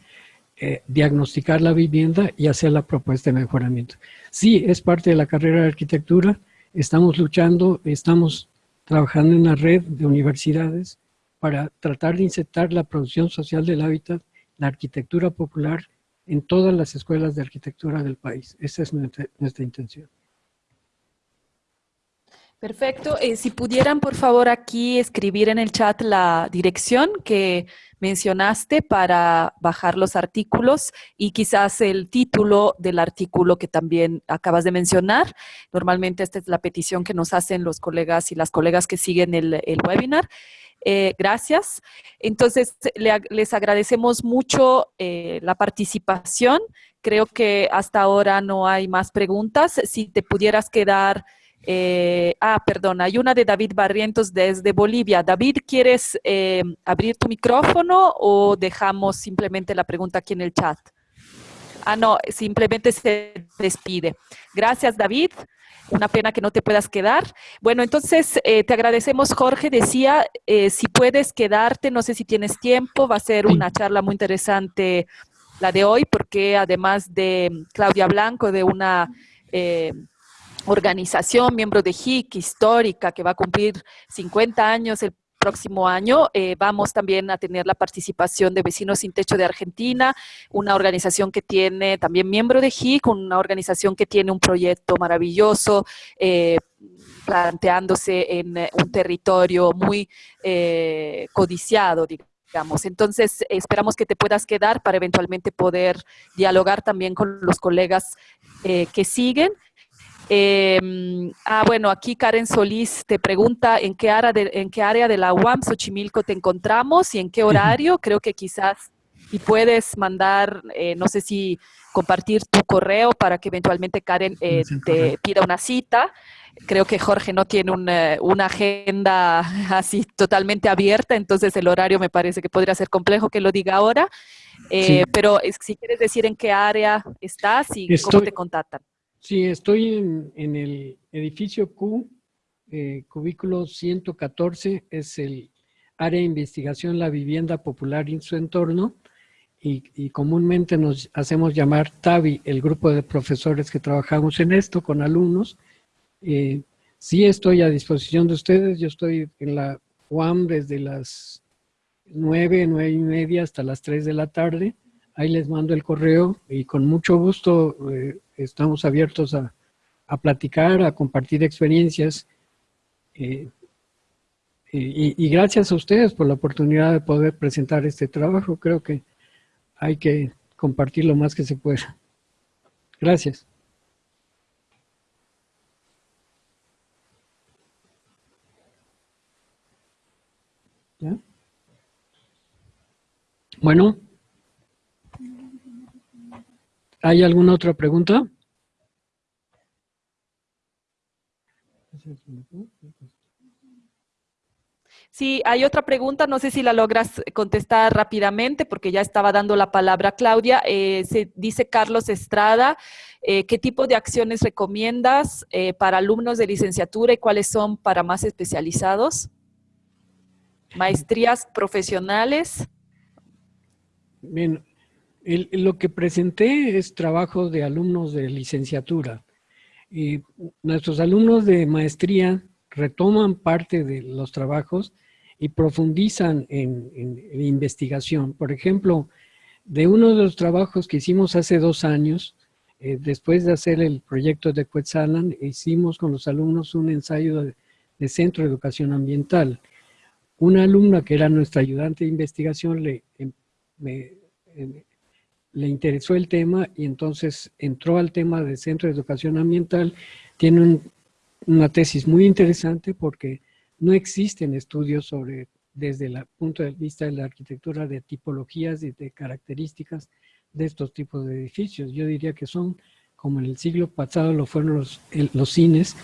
S2: eh, diagnosticar la vivienda y hacer la propuesta de mejoramiento. Sí, es parte de la carrera de arquitectura, estamos luchando, estamos trabajando en una red de universidades para tratar de insertar la producción social del hábitat, la arquitectura popular, en todas las escuelas de arquitectura del país. Esa es nuestra intención.
S1: Perfecto. Eh, si pudieran, por favor, aquí escribir en el chat la dirección que mencionaste para bajar los artículos y quizás el título del artículo que también acabas de mencionar. Normalmente esta es la petición que nos hacen los colegas y las colegas que siguen el, webinar. Eh, gracias. Entonces, les agradecemos mucho eh, la participación. Creo que hasta ahora no hay más preguntas. Si te pudieras quedar eh, ah, perdón, hay una de David Barrientos desde Bolivia. David, ¿quieres eh, abrir tu micrófono o dejamos simplemente la pregunta aquí en el chat? Ah, no, simplemente se despide. Gracias, David. Una pena que no te puedas quedar. Bueno, entonces eh, te agradecemos, Jorge. Decía, si puedes quedarte, no sé si tienes tiempo, va a ser una charla muy interesante la de hoy, porque además de Claudia Blanco, de una organización, miembro de HIC, histórica, que va a cumplir 50 años el próximo año. Eh, vamos también a tener la participación de Vecinos Sin Techo de Argentina, una organización que tiene, también miembro de HIC, una organización que tiene un proyecto maravilloso, eh, planteándose en eh, un territorio muy codiciado, digamos. Entonces, esperamos que te puedas quedar para eventualmente poder dialogar también con los colegas que siguen. Em, ah, bueno, aquí Karen Solís te pregunta en qué, área de, en qué área de la UAM Xochimilco te encontramos y en qué horario. Creo que quizás y puedes mandar, eh, no sé si compartir tu correo para que eventualmente Karen eh, te pida una cita. Creo que Jorge no tiene una, una, agenda así totalmente abierta, entonces el horario me parece que podría ser complejo que lo diga ahora. Eh, pero si quieres decir en qué área estás y cómo te contactan.
S2: Sí, estoy en, el edificio Q, eh, cubículo 114, es el área de investigación la vivienda popular y su entorno. y, comúnmente nos hacemos llamar TAVI, el grupo de profesores que trabajamos en esto con alumnos. Eh, sí estoy a disposición de ustedes, yo estoy en la UAM desde las 9, 9 y media hasta las 3 de la tarde. Ahí les mando el correo y con mucho gusto eh, estamos abiertos a, a, platicar, a compartir experiencias. Eh, y, y, gracias a ustedes por la oportunidad de poder presentar este trabajo. Creo que hay que compartir lo más que se pueda. Gracias. Bueno. ¿Hay alguna otra pregunta?
S1: Sí, hay otra pregunta, no sé si la logras contestar rápidamente porque ya estaba dando la palabra Claudia. Eh, se dice Carlos Estrada, eh, ¿qué tipo de acciones recomiendas eh, para alumnos de licenciatura y cuáles son para más especializados? Maestrías profesionales.
S2: Bien, lo que presenté es trabajo de alumnos de licenciatura. Y nuestros alumnos de maestría retoman parte de los trabajos y profundizan en, investigación. Por ejemplo, de uno de los trabajos que hicimos hace dos años, eh, después de hacer el proyecto de Quetzalan, hicimos con los alumnos un ensayo de, Centro de Educación Ambiental. Una alumna que era nuestra ayudante de investigación le, em, em, le interesó el tema y entonces entró al tema de Centro de Educación Ambiental. Tiene una tesis muy interesante porque no existen estudios sobre, desde el punto de vista de la arquitectura, de tipologías y de características de estos tipos de edificios. Yo diría que son, como en el siglo pasado lo fueron los, los cines,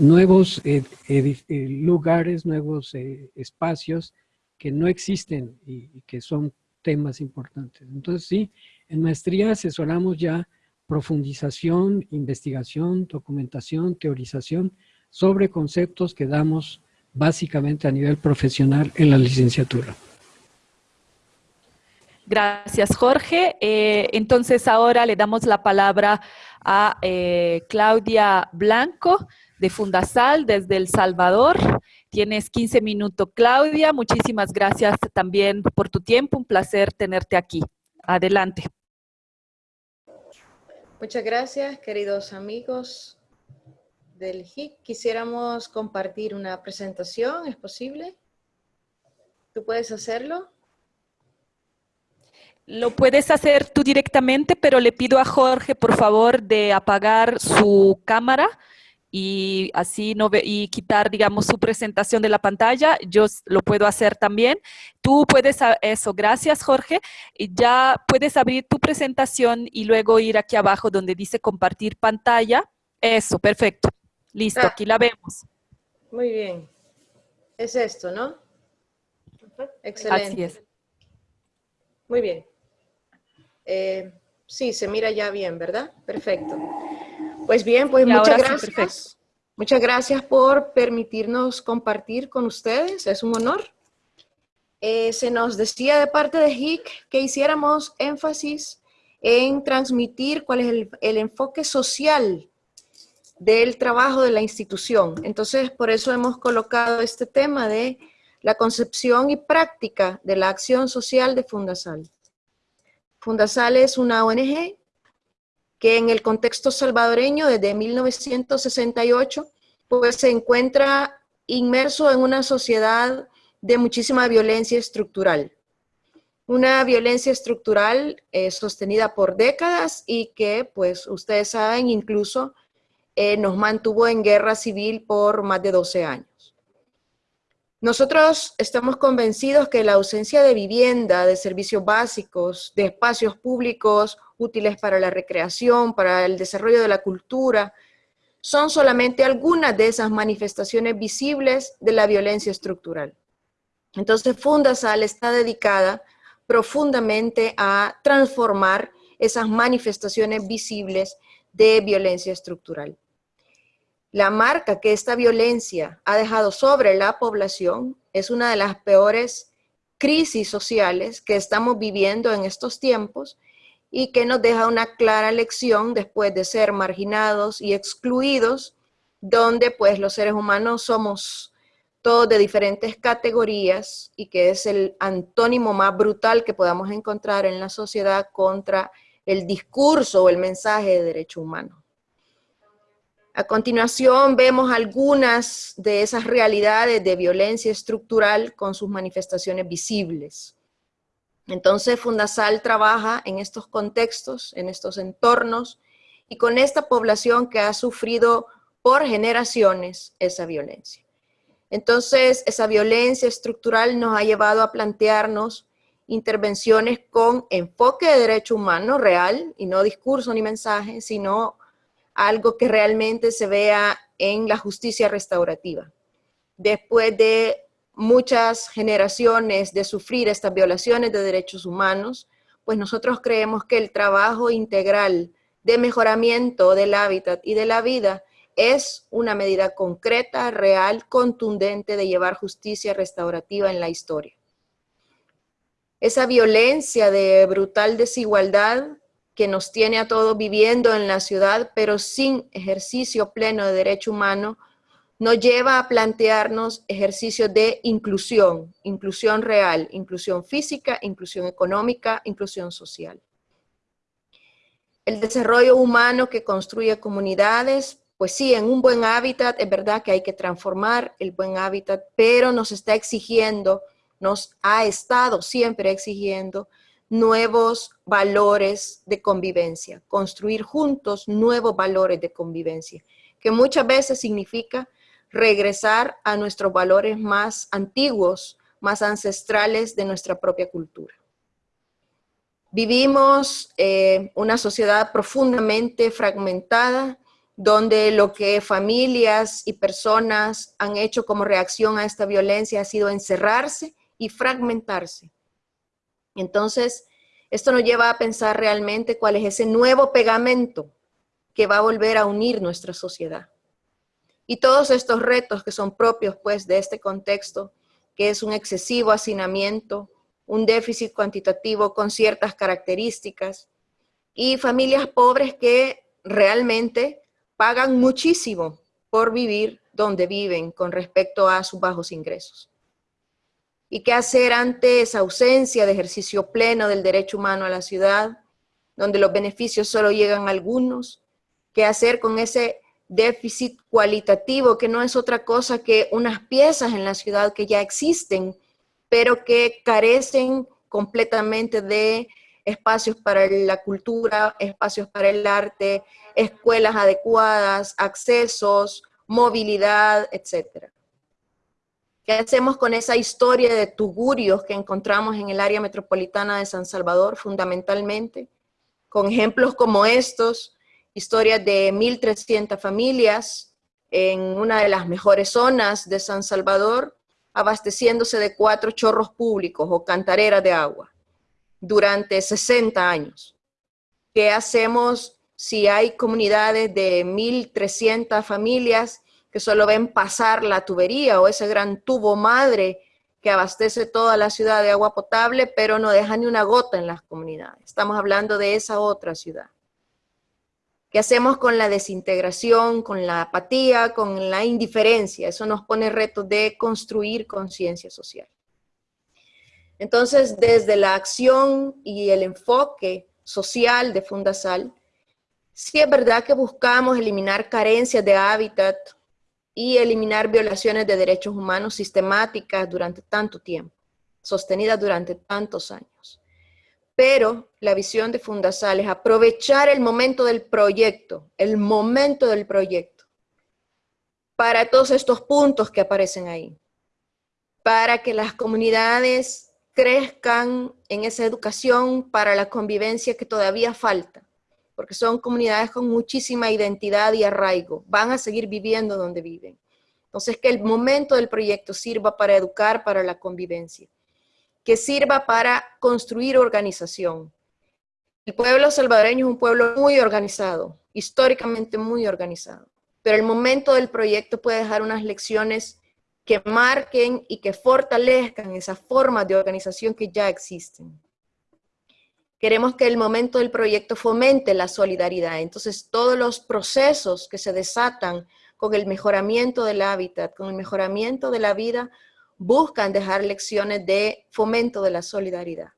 S2: nuevos eh, eh, lugares, nuevos eh, espacios que no existen y, y, que son temas importantes. Entonces sí, en maestría asesoramos ya profundización, investigación, documentación, teorización sobre conceptos que damos básicamente a nivel profesional en la licenciatura.
S1: Gracias, Jorge. Eh, entonces ahora le damos la palabra a eh, Claudia Blanco de Fundasal desde El Salvador. Tienes 15 minutos, Claudia. Muchísimas gracias también por tu tiempo. Un placer tenerte aquí. Adelante.
S5: Muchas gracias, queridos amigos del HIC. Quisiéramos compartir una presentación, ¿es posible? ¿Tú puedes hacerlo?
S1: Lo puedes hacer tú directamente, pero le pido a Jorge, por favor, de apagar su cámara y así no ve, y quitar, digamos, su presentación de la pantalla. Yo lo puedo hacer también. Tú puedes, eso, gracias Jorge. Ya puedes abrir tu presentación y luego ir aquí abajo donde dice compartir pantalla. Eso, perfecto. Listo, ah. aquí la vemos.
S5: Muy bien. Es esto, ¿no? Excelente.
S1: Así es.
S5: Muy bien. Eh, sí, se mira ya bien, ¿verdad? Perfecto. Pues bien, pues muchas gracias. muchas gracias por permitirnos compartir con ustedes. Es un honor. Eh, se nos decía de parte de HIC que hiciéramos énfasis en transmitir cuál es el, el enfoque social del trabajo de la institución. Entonces, por eso hemos colocado este tema de la concepción y práctica de la acción social de Fundasal. Fundasal es una ONG que en el contexto salvadoreño desde 1968 pues se encuentra inmerso en una sociedad de muchísima violencia estructural. Una violencia estructural eh, sostenida por décadas y que pues ustedes saben incluso eh, nos mantuvo en guerra civil por más de 12 años. Nosotros estamos convencidos que la ausencia de vivienda, de servicios básicos, de espacios públicos útiles para la recreación, para el desarrollo de la cultura, son solamente algunas de esas manifestaciones visibles de la violencia estructural. Entonces Fundasal está dedicada profundamente a transformar esas manifestaciones visibles de violencia estructural la marca que esta violencia ha dejado sobre la población es una de las peores crisis sociales que estamos viviendo en estos tiempos y que nos deja una clara lección después de ser marginados y excluidos, donde pues los seres humanos somos todos de diferentes categorías y que es el antónimo más brutal que podamos encontrar en la sociedad contra el discurso o el mensaje de derecho humano. A continuación vemos algunas de esas realidades de violencia estructural con sus manifestaciones visibles. Entonces Fundasal trabaja en estos contextos, en estos entornos y con esta población que ha sufrido por generaciones esa violencia. Entonces, esa violencia estructural nos ha llevado a plantearnos intervenciones con enfoque de derecho humano real, y no discurso ni mensaje, sino algo que realmente se vea en la justicia restaurativa. Después de muchas generaciones de sufrir estas violaciones de derechos humanos, pues nosotros creemos que el trabajo integral de mejoramiento del hábitat y de la vida es una medida concreta, real, contundente de llevar justicia restaurativa en la historia. Esa violencia de brutal desigualdad que nos tiene a todos viviendo en la ciudad, pero sin ejercicio pleno de derecho humano, nos lleva a plantearnos ejercicios de inclusión, inclusión real, inclusión física, inclusión económica, inclusión social. El desarrollo humano que construye comunidades, pues sí, en un buen hábitat es verdad que hay que transformar el buen hábitat, pero nos está exigiendo, nos ha estado siempre exigiendo nuevos valores de convivencia, construir juntos nuevos valores de convivencia, que muchas veces significa regresar a nuestros valores más antiguos, más ancestrales de nuestra propia cultura. Vivimos eh, una sociedad profundamente fragmentada, donde lo que familias y personas han hecho como reacción a esta violencia ha sido encerrarse y fragmentarse. Entonces, esto nos lleva a pensar realmente cuál es ese nuevo pegamento que va a volver a unir nuestra sociedad. Y todos estos retos que son propios pues de este contexto, que es un excesivo hacinamiento, un déficit cuantitativo con ciertas características, y familias pobres que realmente pagan muchísimo por vivir donde viven con respecto a sus bajos ingresos. ¿Y qué hacer ante esa ausencia de ejercicio pleno del derecho humano a la ciudad, donde los beneficios solo llegan a algunos? ¿Qué hacer con ese déficit cualitativo que no es otra cosa que unas piezas en la ciudad que ya existen, pero que carecen completamente de espacios para la cultura, espacios para el arte, escuelas adecuadas, accesos, movilidad, etc. ¿Qué hacemos con esa historia de tugurios que encontramos en el área metropolitana de San Salvador fundamentalmente? Con ejemplos como estos, historias de 1.300 familias en una de las mejores zonas de San Salvador, abasteciéndose de cuatro chorros públicos o cantareras de agua durante 60 años. ¿Qué hacemos si hay comunidades de 1.300 familias que solo ven pasar la tubería o ese gran tubo madre que abastece toda la ciudad de agua potable, pero no deja ni una gota en las comunidades? Estamos hablando de esa otra ciudad. ¿Qué hacemos con la desintegración, con la apatía, con la indiferencia? Eso nos pone retos de construir conciencia social. Entonces, desde la acción y el enfoque social de Fundasal, sí es verdad que buscamos eliminar carencias de hábitat y eliminar violaciones de derechos humanos sistemáticas durante tanto tiempo, sostenidas durante tantos años. Pero la visión de Fundasal es aprovechar el momento del proyecto, el momento del proyecto, para todos estos puntos que aparecen ahí, para que las comunidades crezcan en esa educación para la convivencia que todavía falta, porque son comunidades con muchísima identidad y arraigo, van a seguir viviendo donde viven. Entonces, que el momento del proyecto sirva para educar para la convivencia, que sirva para construir organización. El pueblo salvadoreño es un pueblo muy organizado, históricamente muy organizado, pero el momento del proyecto puede dejar unas lecciones que marquen y que fortalezcan esas formas de organización que ya existen. Queremos que el momento del proyecto fomente la solidaridad. Entonces, todos los procesos que se desatan con el mejoramiento del hábitat, con el mejoramiento de la vida, buscan dejar lecciones de fomento de la solidaridad,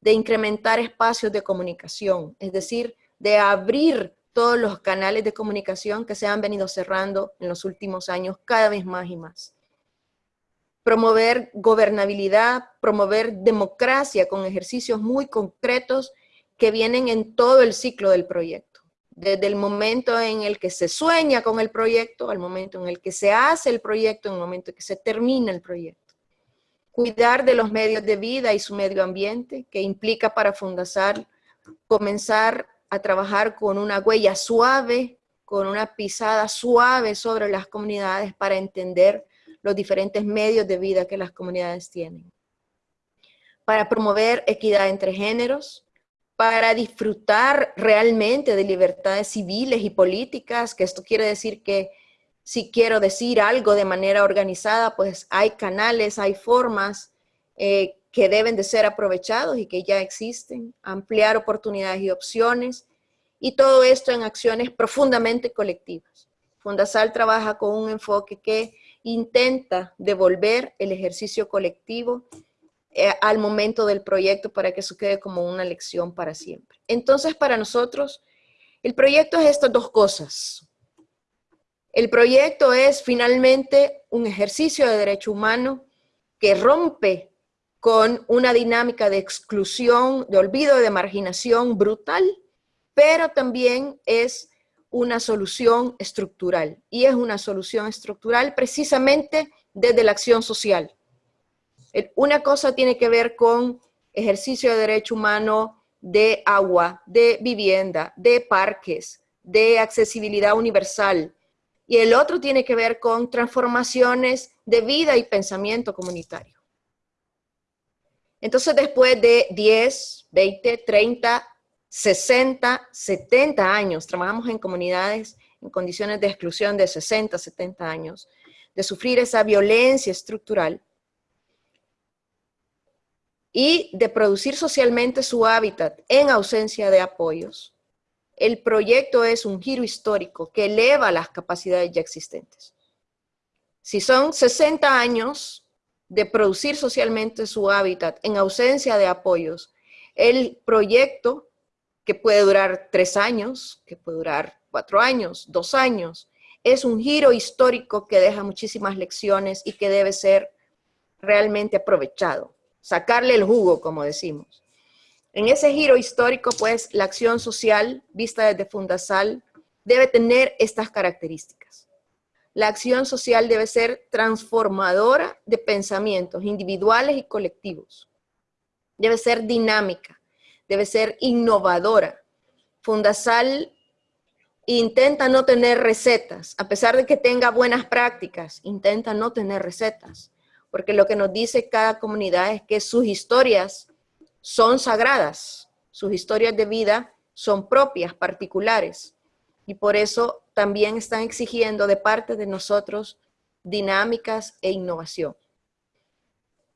S5: de incrementar espacios de comunicación, es decir, de abrir todos los canales de comunicación que se han venido cerrando en los últimos años cada vez más y más. Promover gobernabilidad, promover democracia con ejercicios muy concretos que vienen en todo el ciclo del proyecto. Desde el momento en el que se sueña con el proyecto, al momento en el que se hace el proyecto, en el momento en que se termina el proyecto. Cuidar de los medios de vida y su medio ambiente, que implica para Fundasar comenzar a trabajar con una huella suave, con una pisada suave sobre las comunidades para entender los diferentes medios de vida que las comunidades tienen. Para promover equidad entre géneros, para disfrutar realmente de libertades civiles y políticas, que esto quiere decir que si quiero decir algo de manera organizada, pues hay canales, hay formas eh, que deben de ser aprovechados y que ya existen, ampliar oportunidades y opciones, y todo esto en acciones profundamente colectivas. Fundasal trabaja con un enfoque que intenta devolver el ejercicio colectivo eh, al momento del proyecto para que eso quede como una lección para siempre. Entonces, para nosotros, el proyecto es estas dos cosas. El proyecto es finalmente un ejercicio de derecho humano que rompe con una dinámica de exclusión, de olvido, de marginación brutal, pero también es una solución estructural. Y es una solución estructural precisamente desde la acción social. Una cosa tiene que ver con ejercicio de derecho humano de agua, de vivienda, de parques, de accesibilidad universal. Y el otro tiene que ver con transformaciones de vida y pensamiento comunitario. Entonces, después de 10, 20, 30, 60, 70 años, trabajamos en comunidades en condiciones de exclusión de 60, 70 años, de sufrir esa violencia estructural y de producir socialmente su hábitat en ausencia de apoyos. El proyecto es un giro histórico que eleva las capacidades ya existentes. Si son 60 años de producir socialmente su hábitat en ausencia de apoyos, el proyecto, que puede durar tres años, que puede durar cuatro años, dos años, es un giro histórico que deja muchísimas lecciones y que debe ser realmente aprovechado, sacarle el jugo, como decimos. En ese giro histórico, pues, la acción social, vista desde Fundasal, debe tener estas características. La acción social debe ser transformadora de pensamientos individuales y colectivos. Debe ser dinámica, debe ser innovadora. Fundasal intenta no tener recetas, a pesar de que tenga buenas prácticas, intenta no tener recetas, porque lo que nos dice cada comunidad es que sus historias son sagradas, sus historias de vida son propias, particulares, y por eso también están exigiendo de parte de nosotros dinámicas e innovación.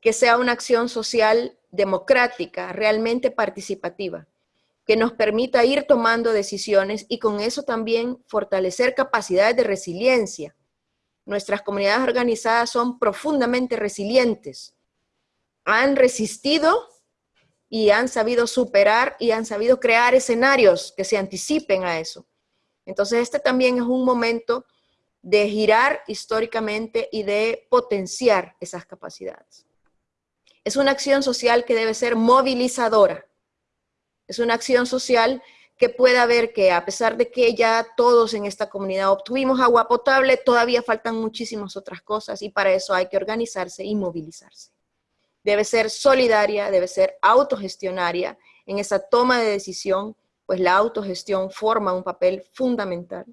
S5: Que sea una acción social democrática, realmente participativa, que nos permita ir tomando decisiones y con eso también fortalecer capacidades de resiliencia. Nuestras comunidades organizadas son profundamente resilientes. Han resistido y han sabido superar y han sabido crear escenarios que se anticipen a eso. Entonces este también es un momento de girar históricamente y de potenciar esas capacidades. Es una acción social que debe ser movilizadora. Es una acción social que pueda ver que a pesar de que ya todos en esta comunidad obtuvimos agua potable, todavía faltan muchísimas otras cosas y para eso hay que organizarse y movilizarse. Debe ser solidaria, debe ser autogestionaria en esa toma de decisión pues la autogestión forma un papel fundamental.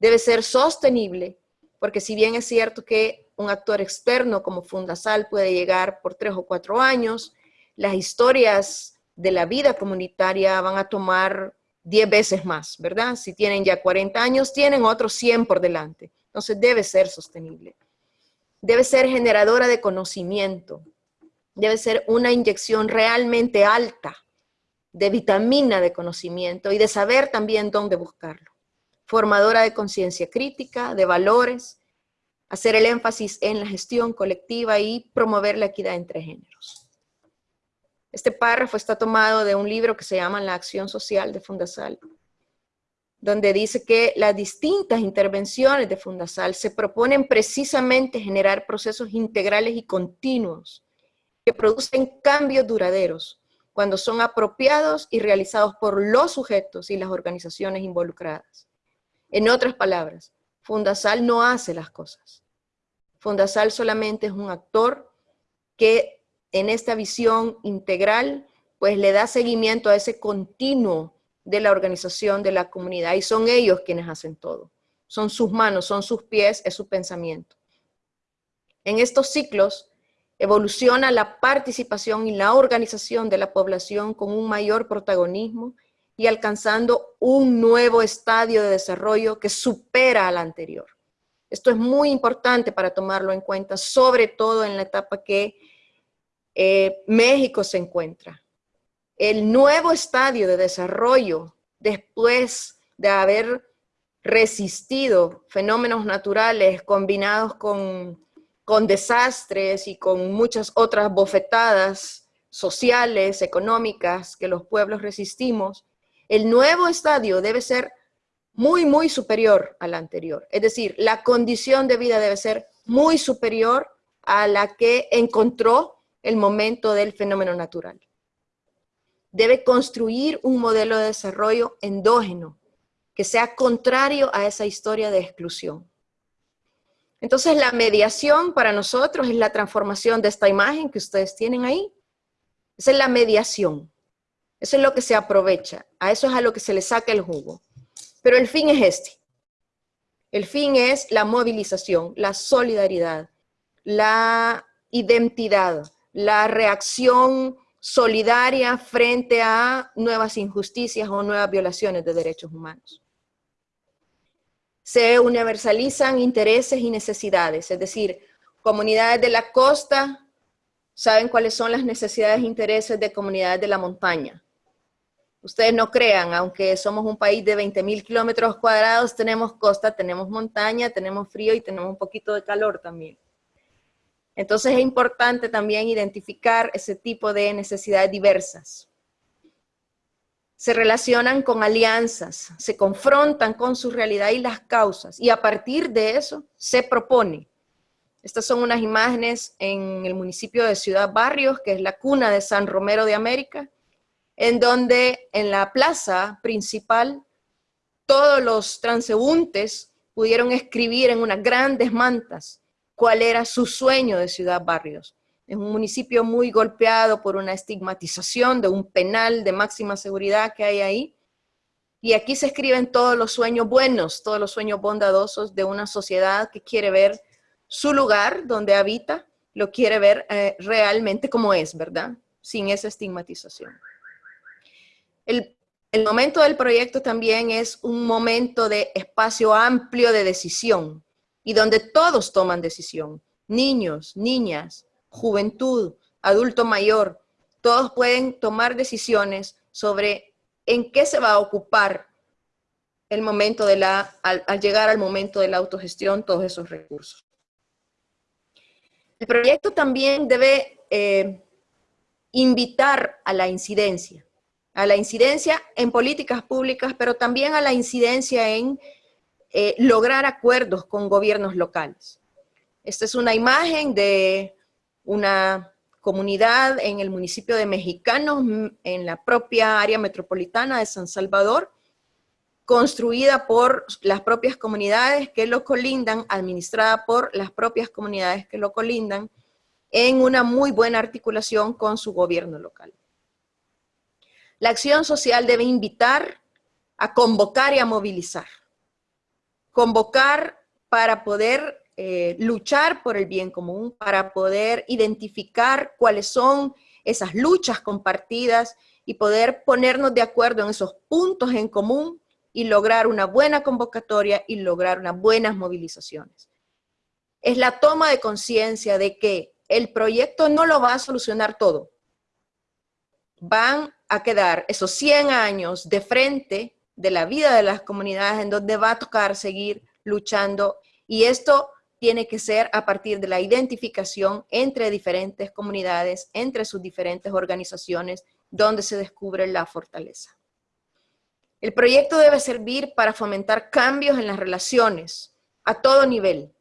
S5: Debe ser sostenible, porque si bien es cierto que un actor externo como Fundasal puede llegar por tres o cuatro años, las historias de la vida comunitaria van a tomar diez veces más, ¿verdad? Si tienen ya 40 años, tienen otros 100 por delante. Entonces debe ser sostenible. debe ser generadora de conocimiento, debe ser una inyección realmente alta de vitamina de conocimiento y de saber también dónde buscarlo. Formadora de conciencia crítica, de valores, hacer el énfasis en la gestión colectiva y promover la equidad entre géneros. Este párrafo está tomado de un libro que se llama La acción social de Fundasal, donde dice que las distintas intervenciones de Fundasal se proponen precisamente generar procesos integrales y continuos que producen cambios duraderos cuando son apropiados y realizados por los sujetos y las organizaciones involucradas. En otras palabras, Fundasal no hace las cosas. Fundasal solamente es un actor que en esta visión integral, pues le da seguimiento a ese continuo de la organización de la comunidad y son ellos quienes hacen todo. Son sus manos, son sus pies, es su pensamiento. En estos ciclos evoluciona la participación y la organización de la población con un mayor protagonismo y alcanzando un nuevo estadio de desarrollo que supera al anterior. Esto es muy importante para tomarlo en cuenta, sobre todo en la etapa que eh, México se encuentra. El nuevo estadio de desarrollo, después de haber resistido fenómenos naturales combinados con, con desastres y con muchas otras bofetadas sociales, económicas que los pueblos resistimos, el nuevo estadio debe ser muy, muy superior al anterior. Es decir, la condición de vida debe ser muy superior a la que encontró el momento del fenómeno natural. Debe construir un modelo de desarrollo endógeno que sea contrario a esa historia de exclusión. Entonces la mediación para nosotros es la transformación de esta imagen que ustedes tienen ahí. Esa es la mediación. Eso es lo que se aprovecha. A eso es a lo que se le saca el jugo. Pero el fin es este. El fin es la movilización, la solidaridad, la identidad, la reacción solidaria frente a nuevas injusticias o nuevas violaciones de derechos humanos. Se universalizan intereses y necesidades, es decir, comunidades de la costa saben cuáles son las necesidades e intereses de comunidades de la montaña. Ustedes no crean, aunque somos un país de 20 mil kilómetros cuadrados, tenemos costa, tenemos montaña, tenemos frío y tenemos un poquito de calor también. Entonces es importante también identificar ese tipo de necesidades diversas. Se relacionan con alianzas, se confrontan con su realidad y las causas, y a partir de eso se propone. Estas son unas imágenes en el municipio de Ciudad Barrios, que es la cuna de San Romero de América, en donde en la plaza principal todos los transeúntes pudieron escribir en unas grandes mantas cuál era su sueño de Ciudad Barrios. Es un municipio muy golpeado por una estigmatización de un penal de máxima seguridad que hay ahí. Y aquí se escriben todos los sueños buenos, todos los sueños bondadosos de una sociedad que quiere ver su lugar donde habita, lo quiere ver eh, realmente como es, ¿verdad? Sin esa estigmatización. El, momento del proyecto también es un momento de espacio amplio de decisión y donde todos toman decisión. Niños, niñas, juventud, adulto mayor, todos pueden tomar decisiones sobre en qué se va a ocupar el momento de la, al, llegar al momento de la autogestión, todos esos recursos. El proyecto también debe eh, invitar a la incidencia a la incidencia en políticas públicas, pero también a la incidencia en eh, lograr acuerdos con gobiernos locales. Esta es una imagen de una comunidad en el municipio de Mexicanos, en la propia área metropolitana de San Salvador, construida por las propias comunidades que lo colindan, administrada por las propias comunidades que lo colindan, en una muy buena articulación con su gobierno local. La acción social debe invitar a convocar y a movilizar. Convocar para poder eh, luchar por el bien común, para poder identificar cuáles son esas luchas compartidas y poder ponernos de acuerdo en esos puntos en común y lograr una buena convocatoria y lograr unas buenas movilizaciones. es la toma de conciencia de que el proyecto no lo va a solucionar todo. Van a quedar esos 100 años de frente de la vida de las comunidades en donde va a tocar seguir luchando y esto tiene que ser a partir de la identificación entre diferentes comunidades, entre sus diferentes organizaciones, donde se descubre la fortaleza. El proyecto debe servir para fomentar cambios en las relaciones a todo nivel,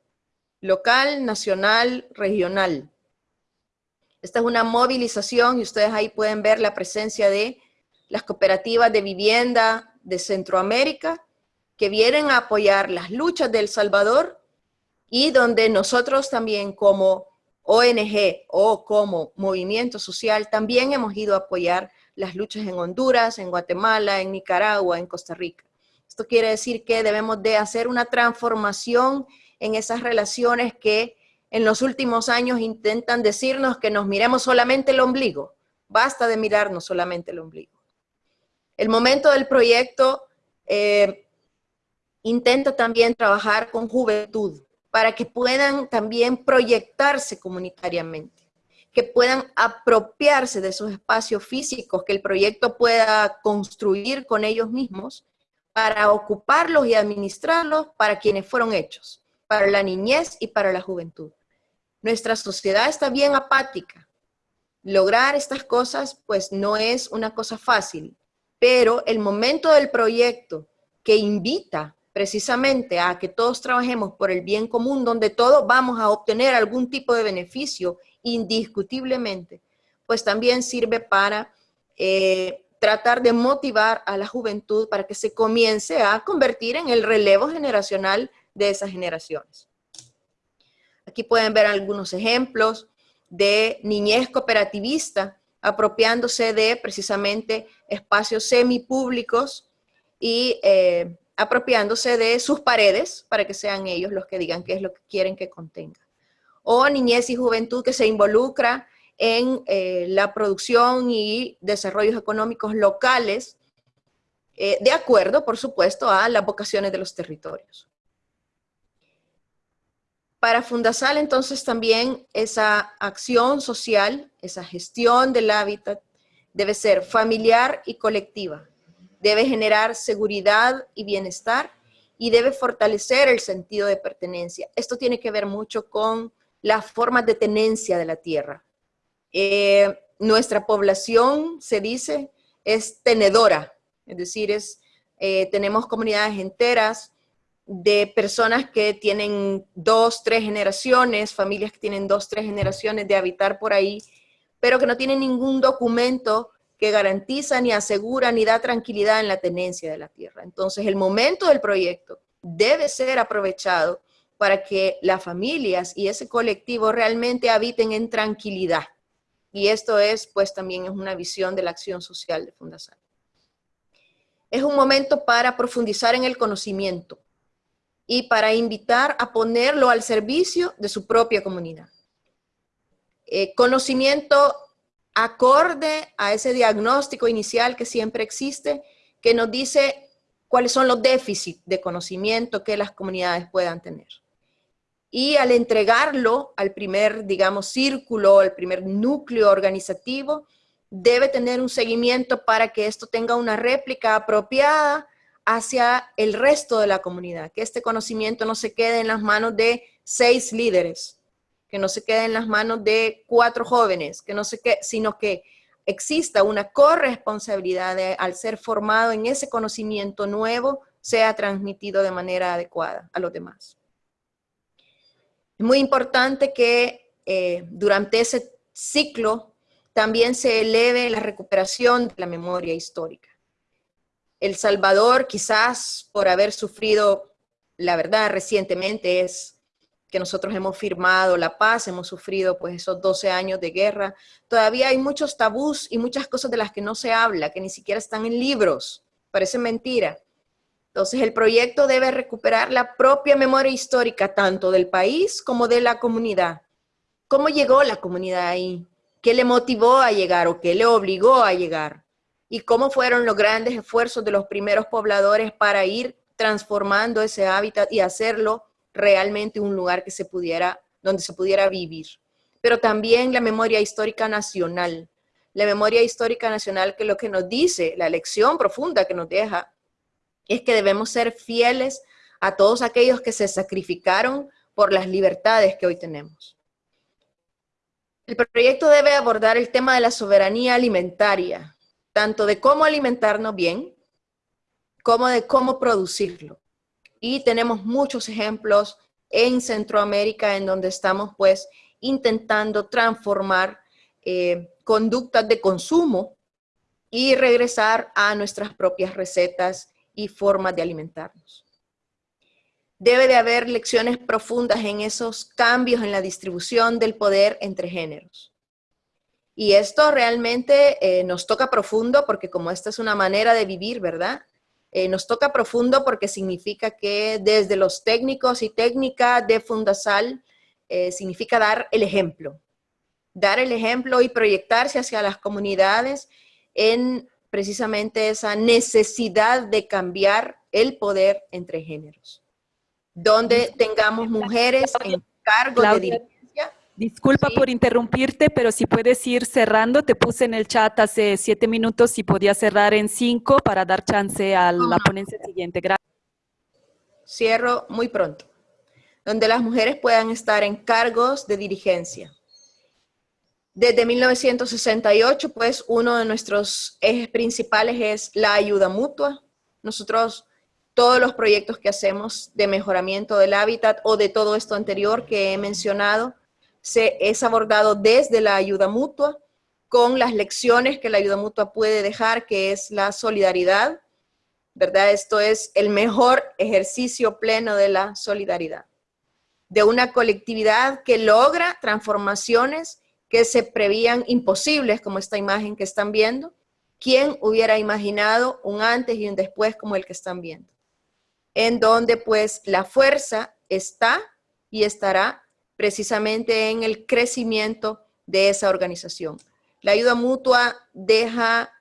S5: local, nacional, regional. Esta es una movilización y ustedes ahí pueden ver la presencia de las cooperativas de vivienda de Centroamérica que vienen a apoyar las luchas de Salvador y donde nosotros también como ONG o como movimiento social también hemos ido a apoyar las luchas en Honduras, en Guatemala, en Nicaragua, en Costa Rica. Esto quiere decir que debemos de hacer una transformación en esas relaciones que en los últimos años intentan decirnos que nos miremos solamente el ombligo. Basta de mirarnos solamente el ombligo. El momento del proyecto eh, intenta también trabajar con juventud para que puedan también proyectarse comunitariamente que puedan apropiarse de esos espacios físicos que el proyecto pueda construir con ellos mismos para ocuparlos y administrarlos para quienes fueron hechos, para la niñez y para la juventud. Nuestra sociedad está bien apática. Lograr estas cosas pues no es una cosa fácil, pero el momento del proyecto que invita precisamente a que todos trabajemos por el bien común, donde todos vamos a obtener algún tipo de beneficio indiscutiblemente, pues también sirve para eh, tratar de motivar a la juventud para que se comience a convertir en el relevo generacional de esas generaciones. Aquí pueden ver algunos ejemplos de niñez cooperativista, apropiándose de precisamente espacios semipúblicos y eh, apropiándose de sus paredes para que sean ellos los que digan qué es lo que quieren que contenga o niñez y juventud que se involucra en eh, la producción y desarrollos económicos locales, eh, de acuerdo, por supuesto, a las vocaciones de los territorios. Para Fundasal, entonces, también esa acción social, esa gestión del hábitat, debe ser familiar y colectiva. Debe generar seguridad y bienestar y debe fortalecer el sentido de pertenencia. Esto tiene que ver mucho con las formas de tenencia de la tierra. Eh, nuestra población, se dice, es tenedora, es decir, es, eh, tenemos comunidades enteras de personas que tienen dos, tres generaciones, familias que tienen dos, tres generaciones de habitar por ahí, pero que no tienen ningún documento que garantiza, ni asegura, ni da tranquilidad en la tenencia de la tierra. Entonces, el momento del proyecto debe ser aprovechado para que las familias y ese colectivo realmente habiten en tranquilidad. Y esto es, pues también es una visión de la acción social de Fundación. Es un momento para profundizar en el conocimiento y para invitar a ponerlo al servicio de su propia comunidad. Eh, conocimiento acorde a ese diagnóstico inicial que siempre existe, que nos dice cuáles son los déficits de conocimiento que las comunidades puedan tener y al entregarlo al primer, digamos, círculo, al primer núcleo organizativo, debe tener un seguimiento para que esto tenga una réplica apropiada hacia el resto de la comunidad, que este conocimiento no se quede en las manos de seis líderes, que no se quede en las manos de cuatro jóvenes, que no se quede, sino que exista una corresponsabilidad de, al ser formado en ese conocimiento nuevo, sea transmitido de manera adecuada a los demás. Es muy importante que eh, durante ese ciclo también se eleve la recuperación de la memoria histórica. El Salvador, quizás por haber sufrido, la verdad recientemente es que nosotros hemos firmado la paz, hemos sufrido pues esos 12 años de guerra, todavía hay muchos tabús y muchas cosas de las que no se habla, que ni siquiera están en libros, parece mentira. Entonces el proyecto debe recuperar la propia memoria histórica tanto del país como de la comunidad. ¿Cómo llegó la comunidad ahí? ¿Qué le motivó a llegar o qué le obligó a llegar? ¿Y cómo fueron los grandes esfuerzos de los primeros pobladores para ir transformando ese hábitat y hacerlo realmente un lugar que se pudiera, donde se pudiera vivir. Pero también la memoria histórica nacional. La memoria histórica nacional que lo que nos dice, la lección profunda que nos deja, es que debemos ser fieles a todos aquellos que se sacrificaron por las libertades que hoy tenemos. El proyecto debe abordar el tema de la soberanía alimentaria, tanto de cómo alimentarnos bien, como de cómo producirlo. Y tenemos muchos ejemplos en Centroamérica en donde estamos pues intentando transformar eh, conductas de consumo y regresar a nuestras propias recetas y formas de alimentarnos. Debe de haber lecciones profundas en esos cambios en la distribución del poder entre géneros. Y esto realmente eh, nos toca profundo porque como esta es una manera de vivir, ¿verdad? Eh, nos toca profundo porque significa que desde los técnicos y técnicas de Fundasal eh, significa dar el ejemplo. Dar el ejemplo y proyectarse hacia las comunidades en precisamente esa necesidad de cambiar el poder entre géneros donde tengamos mujeres en cargo de
S1: Disculpa por interrumpirte, pero si puedes ir cerrando, te puse en el chat hace siete minutos y podía cerrar en cinco para dar chance a la ponencia siguiente. Gracias.
S5: Cierro muy pronto. Donde las mujeres puedan estar en cargos de dirigencia. Desde 1968, pues, uno de nuestros ejes principales es la ayuda mutua. Nosotros todos los proyectos que hacemos de mejoramiento del hábitat o de todo esto anterior que he mencionado, se es abordado desde la ayuda mutua, con las lecciones que la ayuda mutua puede dejar, que es la solidaridad, ¿verdad? Esto es el mejor ejercicio pleno de la solidaridad. De una colectividad que logra transformaciones que se prevían imposibles, como esta imagen que están viendo. ¿Quién hubiera imaginado un antes y un después como el que están viendo? en donde pues la fuerza está y estará precisamente en el crecimiento de esa organización. La ayuda mutua deja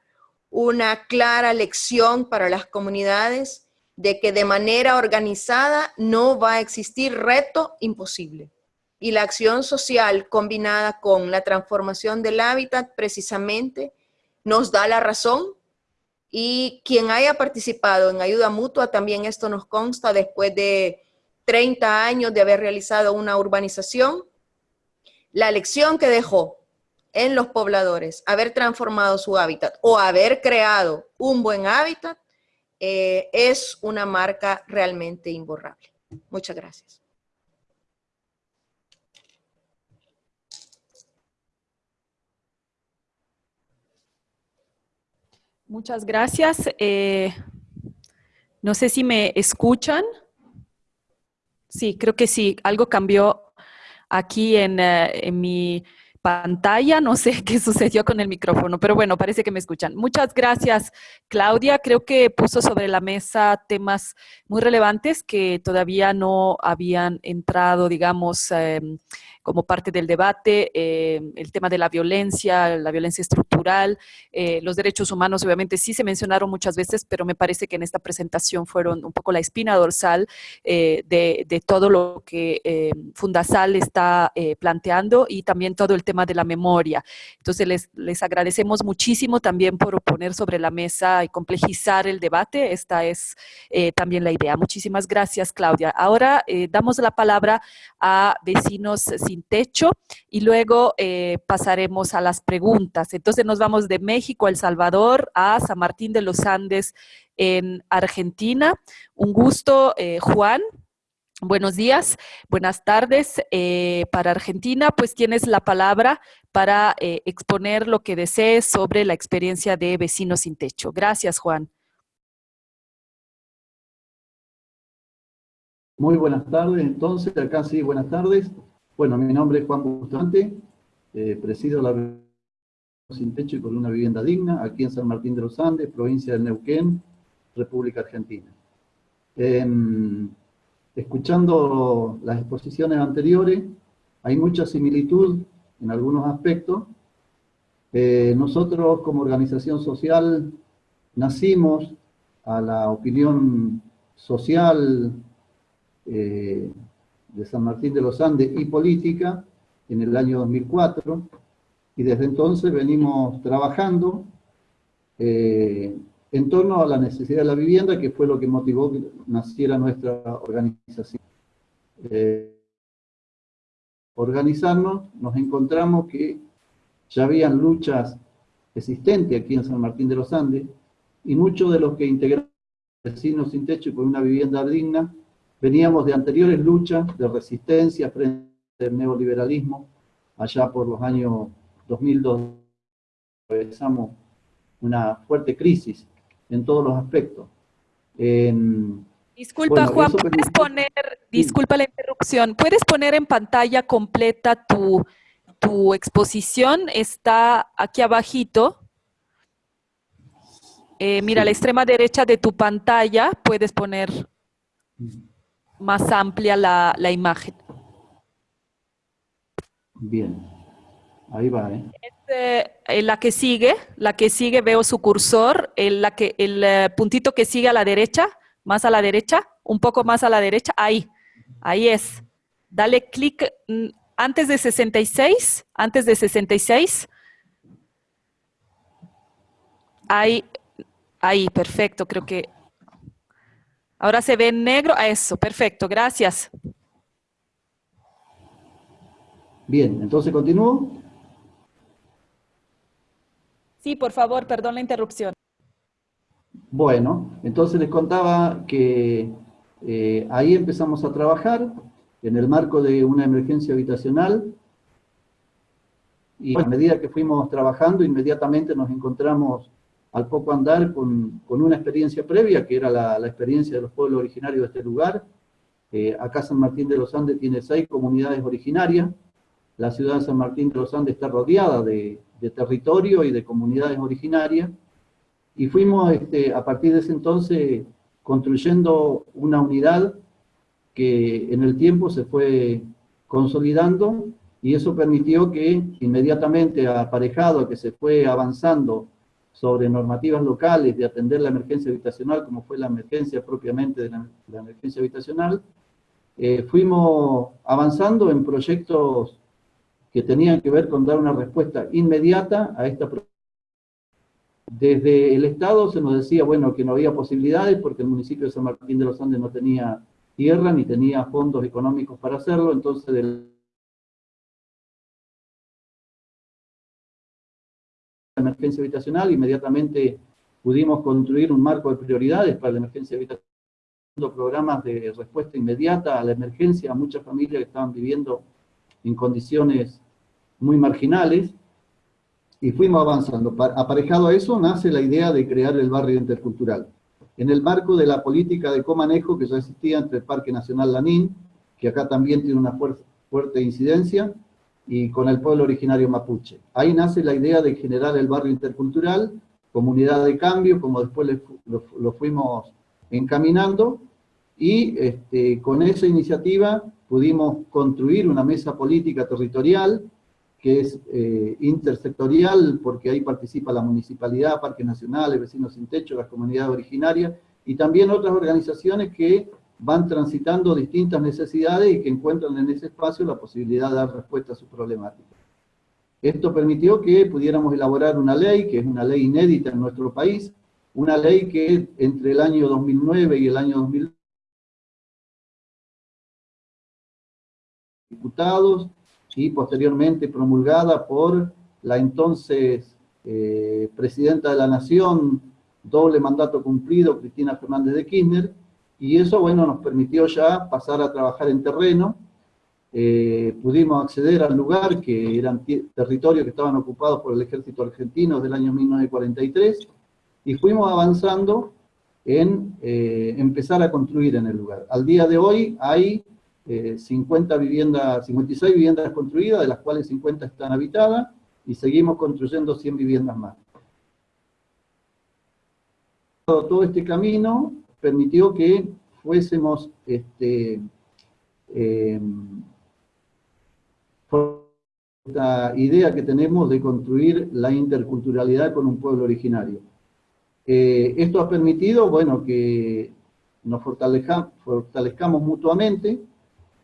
S5: una clara lección para las comunidades de que de manera organizada no va a existir reto imposible. Y la acción social combinada con la transformación del hábitat precisamente nos da la razón y quien haya participado en ayuda mutua, también esto nos consta después de 30 años de haber realizado una urbanización, la lección que dejó en los pobladores, haber transformado su hábitat o haber creado un buen hábitat, eh, es una marca realmente imborrable. Muchas gracias.
S1: Muchas gracias. Eh, no sé si me escuchan. Sí, creo que sí. Algo cambió aquí en, eh, mi pantalla, no sé qué sucedió con el micrófono, pero bueno, parece que me escuchan. Muchas gracias, Claudia. Creo que puso sobre la mesa temas muy relevantes que todavía no habían entrado, digamos, em, como parte del debate, eh, el tema de la violencia, la violencia estructural, eh, los derechos humanos obviamente sí se mencionaron muchas veces, pero me parece que en esta presentación fueron un poco la espina dorsal eh, de, de, todo lo que Fundasal está planteando y también todo el tema de la memoria. Entonces les, les agradecemos muchísimo también por poner sobre la mesa y complejizar el debate. Esta es también la idea. Muchísimas gracias, Claudia. Ahora damos la palabra a vecinos sin techo y luego eh, pasaremos a las preguntas. Entonces nos vamos de México, El Salvador, a San Martín de los Andes en Argentina. Un gusto, eh, Juan. Buenos días, buenas tardes. Eh, para Argentina, pues tienes la palabra para exponer lo que desees sobre la experiencia de Vecinos sin Techo. Gracias, Juan.
S6: Muy buenas tardes, entonces, acá sí, buenas tardes. Bueno, mi nombre es Juan Bustamante, eh, presido la sin techo y con una vivienda digna, aquí en San Martín de los Andes, provincia de Neuquén, República Argentina. Em, escuchando las exposiciones anteriores, hay mucha similitud en algunos aspectos. Eh, nosotros como organización social nacimos a la opinión social eh, de San Martín de los Andes y política en el año 2004, y desde entonces venimos trabajando eh, en torno a la necesidad de la vivienda, que fue lo que motivó que naciera nuestra organización. Eh, organizarnos, nos encontramos que ya habían luchas existentes aquí en San Martín de los Andes, y muchos de los que integraron vecinos sin techo y con una vivienda digna, veníamos de anteriores luchas de resistencia frente al neoliberalismo, allá por los años 2002, empezamos una fuerte crisis en todos los aspectos.
S1: disculpa Juan, ¿puedes poner, disculpa la interrupción, ¿puedes poner en pantalla completa tu, tu exposición? Está aquí abajito. Eh, mira, a la extrema derecha de tu pantalla puedes poner más amplia la, la imagen.
S6: Bien. Ahí va, ¿eh?
S1: Este, la que sigue, la que sigue, veo su cursor, el, la que, el eh, puntito que sigue a la derecha, más a la derecha, un poco más a la derecha, ahí, ahí es. Dale clic mm, antes de 66, antes de 66. Ahí, ahí, perfecto, creo que... Ahora se ve en negro, eso, perfecto, gracias.
S6: Bien, entonces continúo.
S1: Sí, por favor, perdón la interrupción.
S6: Bueno, entonces les contaba que eh, ahí empezamos a trabajar en el marco de una emergencia habitacional y a medida que fuimos trabajando inmediatamente nos encontramos al poco andar con, una experiencia previa que era la, experiencia de los pueblos originarios de este lugar. Eh, acá San Martín de los Andes tiene seis comunidades originarias, la ciudad de San Martín de los Andes está rodeada de, de territorio y de comunidades originarias, y fuimos este, a partir de ese entonces construyendo una unidad que en el tiempo se fue consolidando y eso permitió que inmediatamente aparejado que se fue avanzando sobre normativas locales de atender la emergencia habitacional, como fue la emergencia propiamente de la, emergencia habitacional, eh, fuimos avanzando en proyectos que tenían que ver con dar una respuesta inmediata a esta Desde el Estado se nos decía, bueno, que no había posibilidades porque el municipio de San Martín de los Andes no tenía tierra ni tenía fondos económicos para hacerlo, entonces del emergencia habitacional, inmediatamente pudimos construir un marco de prioridades para la emergencia habitacional, programas de respuesta inmediata a la emergencia a muchas familias que estaban viviendo en condiciones muy marginales, y fuimos avanzando. Aparejado a eso nace la idea de crear el barrio intercultural. En el marco de la política de comanejo que ya existía entre el Parque Nacional Lanín, que acá también tiene una fuerte, incidencia, y con el pueblo originario mapuche. Ahí nace la idea de generar el barrio intercultural, comunidad de cambio, como después lo, fuimos encaminando, y este, con esa iniciativa pudimos construir una mesa política territorial que es eh, intersectorial, porque ahí participa la municipalidad, parques nacionales, vecinos sin techo, las comunidades originarias, y también otras organizaciones que van transitando distintas necesidades y que encuentran en ese espacio la posibilidad de dar respuesta a sus problemáticas. Esto permitió que pudiéramos elaborar una ley, que es una ley inédita en nuestro país, una ley que entre el año 2009 y el año 2000 diputados, y posteriormente promulgada por la entonces eh, Presidenta de la Nación, doble mandato cumplido, Cristina Fernández de Kirchner, y eso, bueno, nos permitió ya pasar a trabajar en terreno, eh, pudimos acceder al lugar, que eran territorios que estaban ocupados por el ejército argentino desde el año 1943, y fuimos avanzando en eh, empezar a construir en el lugar. Al día de hoy hay 50 eh, viviendas, 56 viviendas construidas, de las cuales 50 están habitadas, y seguimos construyendo 100 viviendas más. Todo este camino permitió que fuésemos este, eh, esta idea que tenemos de construir la interculturalidad con un pueblo originario. Eh, esto ha permitido, bueno, que nos fortalezcamos mutuamente,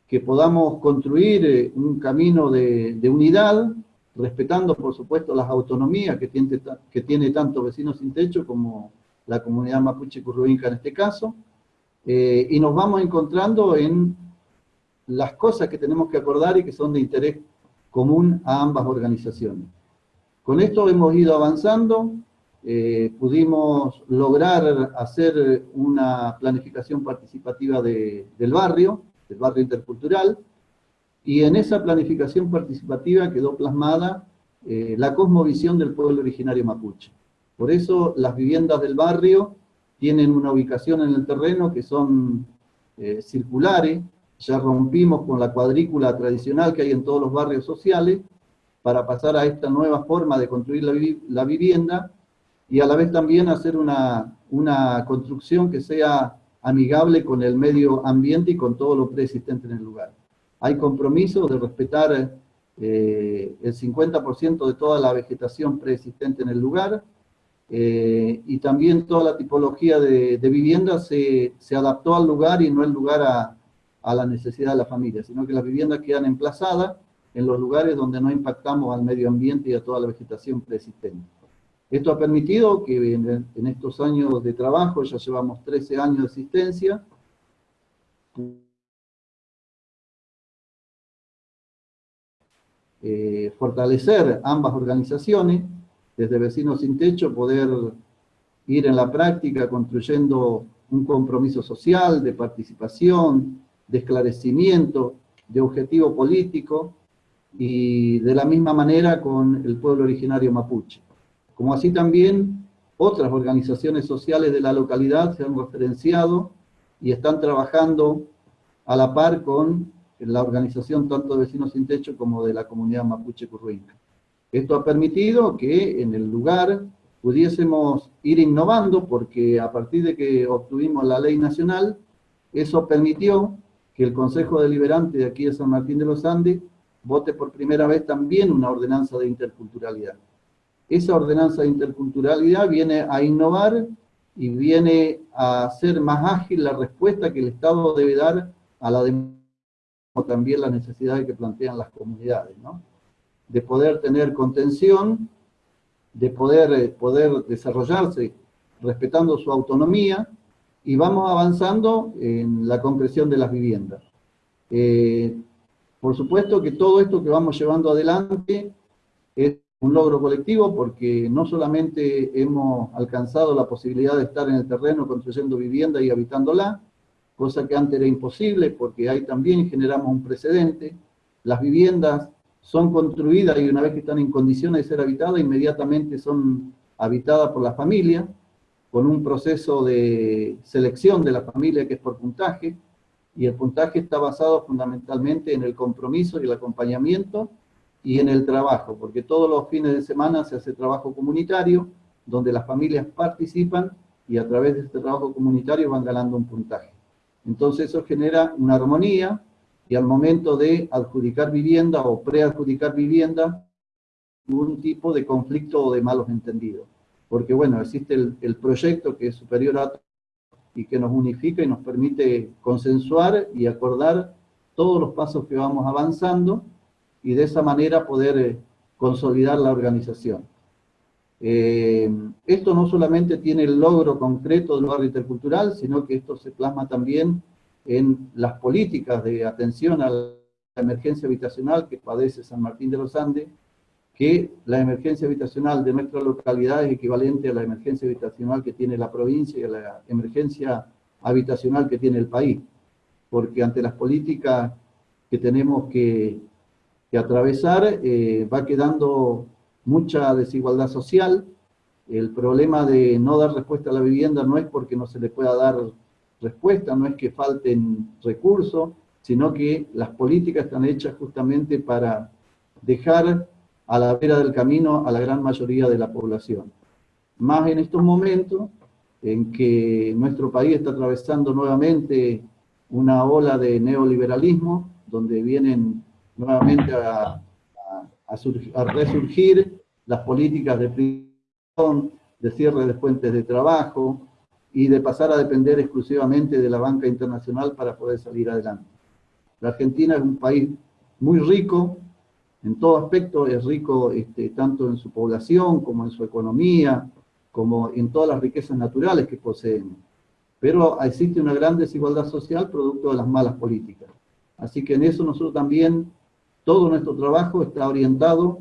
S6: que podamos construir eh, un camino de, unidad, respetando por supuesto las autonomías que tiene, que tiene tanto Vecinos Sin Techo como la comunidad mapuche curruinca en este caso, eh, y nos vamos encontrando en las cosas que tenemos que acordar y que son de interés común a ambas organizaciones. Con esto hemos ido avanzando, eh, pudimos lograr hacer una planificación participativa del barrio, del barrio intercultural, y en esa planificación participativa quedó plasmada eh, la cosmovisión del pueblo originario mapuche. Por eso las viviendas del barrio tienen una ubicación en el terreno que son eh, circulares, ya rompimos con la cuadrícula tradicional que hay en todos los barrios sociales, para pasar a esta nueva forma de construir la, vivienda, y a la vez también hacer una, una construcción que sea amigable con el medio ambiente y con todo lo preexistente en el lugar. Hay compromiso de respetar eh, el 50% de toda la vegetación preexistente en el lugar, eh, y también toda la tipología de, de vivienda se, se, adaptó al lugar y no el lugar a, a, la necesidad de la familia, sino que las viviendas quedan emplazadas en los lugares donde no impactamos al medio ambiente y a toda la vegetación preexistente. Esto ha permitido que en, estos años de trabajo, ya llevamos 13 años de existencia, eh, fortalecer ambas organizaciones, desde Vecinos Sin Techo, poder ir en la práctica construyendo un compromiso social, de participación, de esclarecimiento, de objetivo político, y de la misma manera con el pueblo originario mapuche. Como así también otras organizaciones sociales de la localidad se han referenciado y están trabajando a la par con la organización tanto de Vecinos Sin Techo como de la comunidad mapuche curruinca. Esto ha permitido que en el lugar pudiésemos ir innovando porque a partir de que obtuvimos la ley nacional, eso permitió que el Consejo Deliberante de aquí de San Martín de los Andes vote por primera vez también una ordenanza de interculturalidad. Esa ordenanza de interculturalidad viene a innovar y viene a hacer más ágil la respuesta que el Estado debe dar a la demanda, también las necesidades que plantean las comunidades, ¿no? De poder tener contención, de poder, eh, poder desarrollarse respetando su autonomía, y vamos avanzando en la concreción de las viviendas. Eh, por supuesto que todo esto que vamos llevando adelante es un logro colectivo porque no solamente hemos alcanzado la posibilidad de estar en el terreno construyendo vivienda y habitándola, cosa que antes era imposible porque ahí también generamos un precedente. Las viviendas son construidas y una vez que están en condiciones de ser habitadas, inmediatamente son habitadas por la familia, con un proceso de selección de la familia que es por puntaje, y el puntaje está basado fundamentalmente en el compromiso y el acompañamiento y en el trabajo, porque todos los fines de semana se hace trabajo comunitario, donde las familias participan y a través de este trabajo comunitario van ganando un puntaje. Entonces eso genera una armonía, y al momento de adjudicar vivienda o preadjudicar vivienda, un tipo de conflicto o de malos entendidos. Porque bueno, existe el, proyecto que es superior a y que nos unifica y nos permite consensuar y acordar todos los pasos que vamos avanzando y de esa manera poder eh, consolidar la organización. Eh, esto no solamente tiene el logro concreto del barrio intercultural, sino que esto se plasma también en las políticas de atención a la emergencia habitacional que padece San Martín de los Andes, que la emergencia habitacional de nuestra localidad es equivalente a la emergencia habitacional que tiene la provincia y a la emergencia habitacional que tiene el país. Porque ante las políticas que tenemos que, atravesar, eh, va quedando mucha desigualdad social. El problema de no dar respuesta a la vivienda no es porque no se le pueda dar respuesta, no es que falten recursos, sino que las políticas están hechas justamente para dejar a la vera del camino a la gran mayoría de la población. Más en estos momentos en que nuestro país está atravesando nuevamente una ola de neoliberalismo, donde vienen nuevamente a, resurgir las políticas de prisión, de cierre de fuentes de trabajo, y de pasar a depender exclusivamente de la banca internacional para poder salir adelante. La Argentina es un país muy rico, en todo aspecto es rico este, tanto en su población como en su economía, como en todas las riquezas naturales que poseen. Pero existe una gran desigualdad social producto de las malas políticas. Así que en eso nosotros también, todo nuestro trabajo está orientado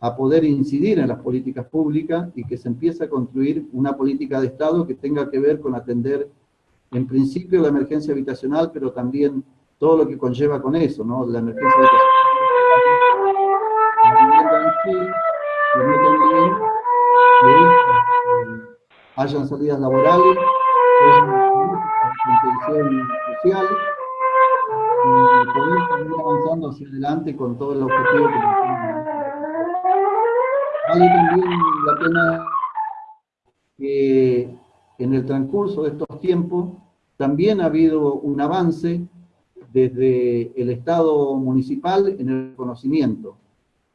S6: a poder incidir en las políticas públicas y que se empiece a construir una política de Estado que tenga que ver con atender en principio la emergencia habitacional, pero también todo lo que conlleva con eso, ¿no? La emergencia habitacional, que hayan salidas laborales, intención social, y poder seguir avanzando hacia adelante con todo el objetivo que nos También la pena que en el transcurso de estos tiempos también ha habido un avance desde el Estado municipal en el conocimiento.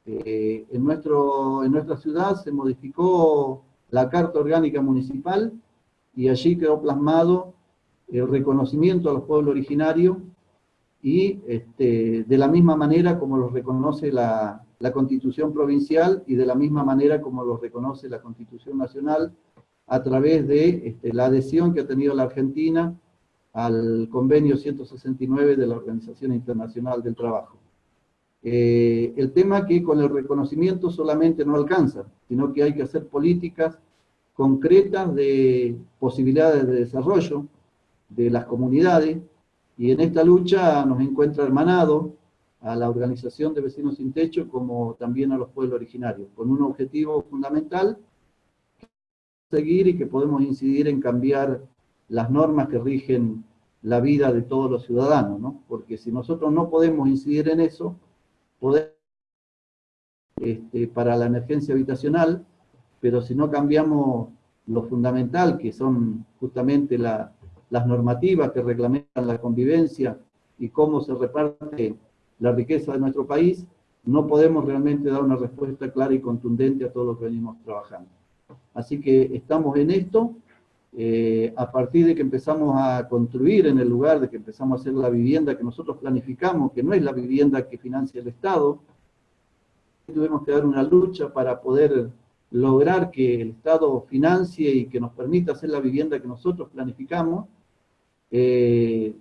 S6: Eh, en, nuestro, en nuestra ciudad se modificó la Carta Orgánica Municipal y allí quedó plasmado el reconocimiento a los pueblos originarios y este, de la misma manera como los reconoce la, la Constitución Provincial y de la misma manera como los reconoce la Constitución Nacional a través de este, la adhesión que ha tenido la Argentina al convenio 169 de la Organización Internacional del Trabajo. Eh, el tema que con el reconocimiento solamente no alcanza, sino que hay que hacer políticas concretas de posibilidades de desarrollo de las comunidades, y en esta lucha nos encuentra hermanado a la Organización de Vecinos Sin Techo como también a los pueblos originarios, con un objetivo fundamental, seguir y que podemos incidir en cambiar las normas que rigen la vida de todos los ciudadanos, ¿no? Porque si nosotros no podemos incidir en eso, podemos este, para la emergencia habitacional, pero si no cambiamos lo fundamental, que son justamente las normativas que reglamentan la convivencia y cómo se reparte la riqueza de nuestro país, no podemos realmente dar una respuesta clara y contundente a todo lo que venimos trabajando. Así que estamos en esto, eh, a partir de que empezamos a construir en el lugar, de que empezamos a hacer la vivienda que nosotros planificamos, que no es la vivienda que financia el Estado, tuvimos que dar una lucha para poder lograr que el Estado financie y que nos permita hacer la vivienda que nosotros planificamos, eh,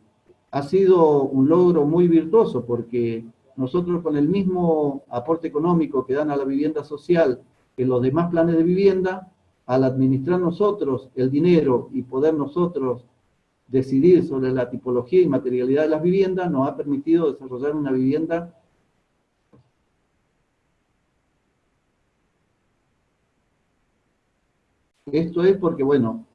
S6: ha sido un logro muy virtuoso porque nosotros con el mismo aporte económico que dan a la vivienda social que los demás planes de vivienda, al administrar nosotros el dinero y poder nosotros decidir sobre la tipología y materialidad de las viviendas, nos ha permitido desarrollar una vivienda Esto es porque, bueno,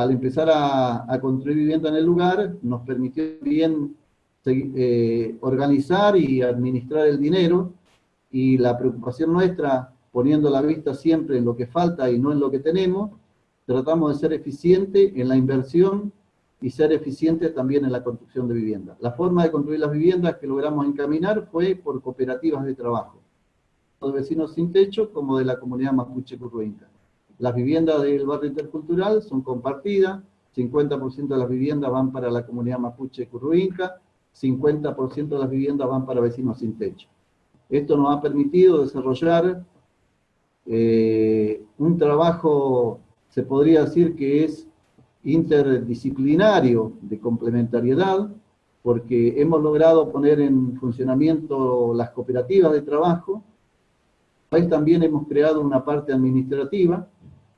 S6: al empezar a, construir vivienda en el lugar, nos permitió bien eh, organizar y administrar el dinero, y la preocupación nuestra poniendo la vista siempre en lo que falta y no en lo que tenemos, tratamos de ser eficientes en la inversión y ser eficientes también en la construcción de viviendas. La forma de construir las viviendas que logramos encaminar fue por cooperativas de trabajo, de vecinos sin techo como de la comunidad mapuche curruinca. Las viviendas del barrio intercultural son compartidas, 50% de las viviendas van para la comunidad mapuche curruinca, 50% de las viviendas van para vecinos sin techo. Esto nos ha permitido desarrollar eh, un trabajo, se podría decir que es interdisciplinario de complementariedad, porque hemos logrado poner en funcionamiento las cooperativas de trabajo, también hemos creado una parte administrativa,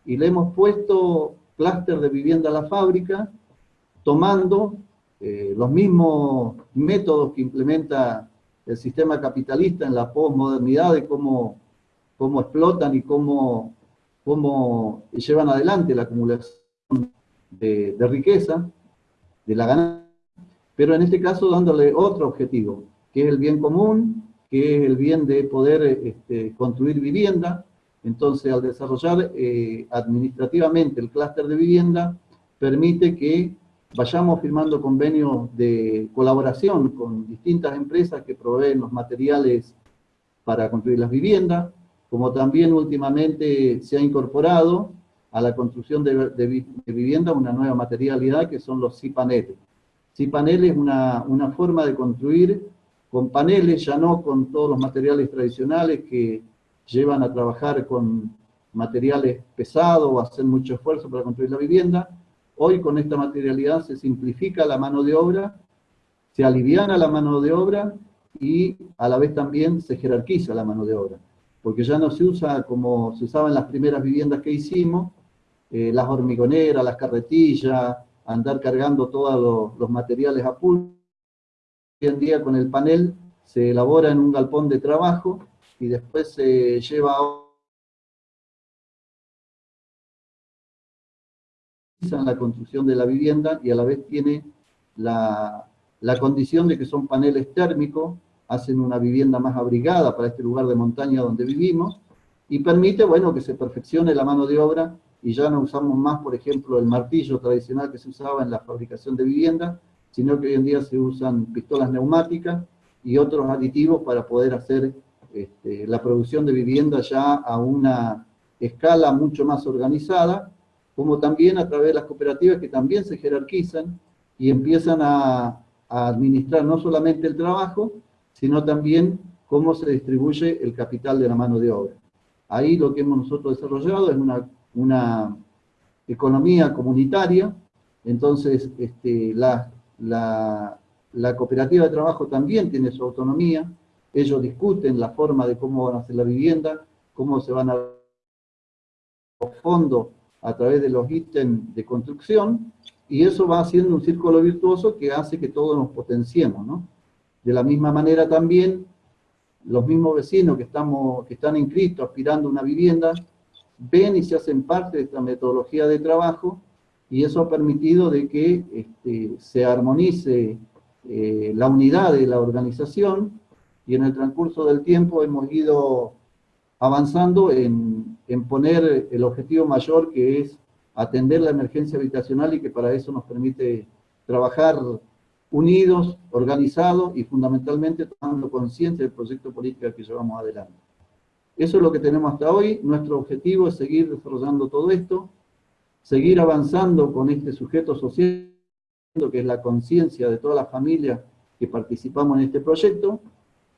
S6: y le hemos puesto clúster de vivienda a la fábrica, tomando eh, los mismos métodos que implementa el sistema capitalista en la posmodernidad de cómo cómo explotan y cómo, cómo llevan adelante la acumulación de, riqueza, de la ganancia, pero en este caso dándole otro objetivo, que es el bien común, que es el bien de poder este, construir vivienda. Entonces, al desarrollar eh, administrativamente el clúster de vivienda, permite que vayamos firmando convenios de colaboración con distintas empresas que proveen los materiales para construir las viviendas, como también últimamente se ha incorporado a la construcción de, vivienda una nueva materialidad que son los cipanetes. Si panel es una forma de construir con paneles, ya no con todos los materiales tradicionales que llevan a trabajar con materiales pesados o hacen mucho esfuerzo para construir la vivienda. Hoy con esta materialidad se simplifica la mano de obra, se aliviana la mano de obra y a la vez también se jerarquiza la mano de obra. Porque ya no se usa como se usaba en las primeras viviendas que hicimos, eh, las hormigoneras, las carretillas, andar cargando todos los, materiales a pulso. Hoy en día con el panel se elabora en un galpón de trabajo y después se lleva a la construcción de la vivienda y a la vez tiene la, la condición de que son paneles térmicos, hacen una vivienda más abrigada para este lugar de montaña donde vivimos, y permite, bueno, que se perfeccione la mano de obra, y ya no usamos más, por ejemplo, el martillo tradicional que se usaba en la fabricación de viviendas, sino que hoy en día se usan pistolas neumáticas y otros aditivos para poder hacer este, la producción de vivienda ya a una escala mucho más organizada, como también a través de las cooperativas que también se jerarquizan y empiezan a, administrar no solamente el trabajo, sino también cómo se distribuye el capital de la mano de obra. Ahí lo que hemos nosotros desarrollado es una, una economía comunitaria, entonces este, la, la, la, cooperativa de trabajo también tiene su autonomía, ellos discuten la forma de cómo van a hacer la vivienda, cómo se van a los fondos a través de los ítems de construcción, y eso va haciendo un círculo virtuoso que hace que todos nos potenciemos, ¿no? De la misma manera también, los mismos vecinos que, estamos, que están inscritos aspirando a una vivienda, ven y se hacen parte de esta metodología de trabajo, y eso ha permitido de que este, se armonice eh, la unidad de la organización, y en el transcurso del tiempo hemos ido avanzando en, en poner el objetivo mayor que es atender la emergencia habitacional y que para eso nos permite trabajar unidos, organizados y fundamentalmente tomando conciencia del proyecto político que llevamos adelante. Eso es lo que tenemos hasta hoy. Nuestro objetivo es seguir desarrollando todo esto, seguir avanzando con este sujeto social, que es la conciencia de todas las familias que participamos en este proyecto,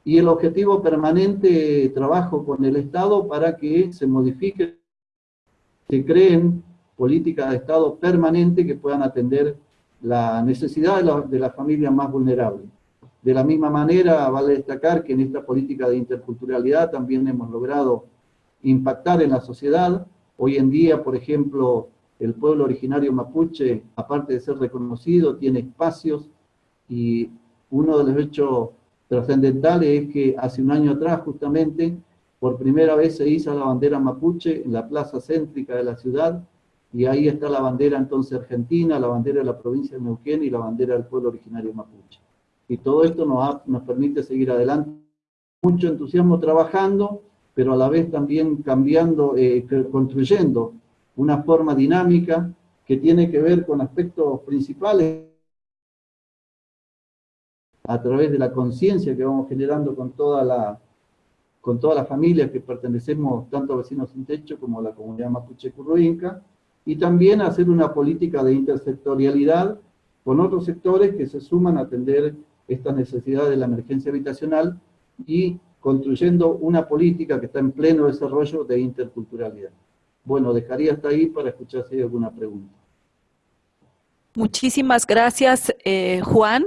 S6: y el objetivo permanente trabajo con el Estado para que se modifique, se creen políticas de Estado permanentes que puedan atender la necesidad de, las familias más vulnerables. De la misma manera, vale destacar que en esta política de interculturalidad también hemos logrado impactar en la sociedad. Hoy en día, por ejemplo, el pueblo originario mapuche, aparte de ser reconocido, tiene espacios y uno de los hechos trascendentales es que hace un año atrás, justamente, por primera vez se hizo la bandera mapuche en la plaza céntrica de la ciudad, y ahí está la bandera entonces argentina, la bandera de la provincia de Neuquén y la bandera del pueblo originario mapuche. Y todo esto nos, permite seguir adelante. Mucho entusiasmo trabajando, pero a la vez también cambiando, eh, construyendo una forma dinámica que tiene que ver con aspectos principales a través de la conciencia que vamos generando con toda la con todas las familias que pertenecemos tanto a Vecinos Sin Techo como a la comunidad mapuche curruinca, y también hacer una política de intersectorialidad con otros sectores que se suman a atender esta necesidad de la emergencia habitacional y construyendo una política que está en pleno desarrollo de interculturalidad. Bueno, dejaría hasta ahí para escuchar si hay alguna pregunta.
S1: Muchísimas gracias, eh, Juan.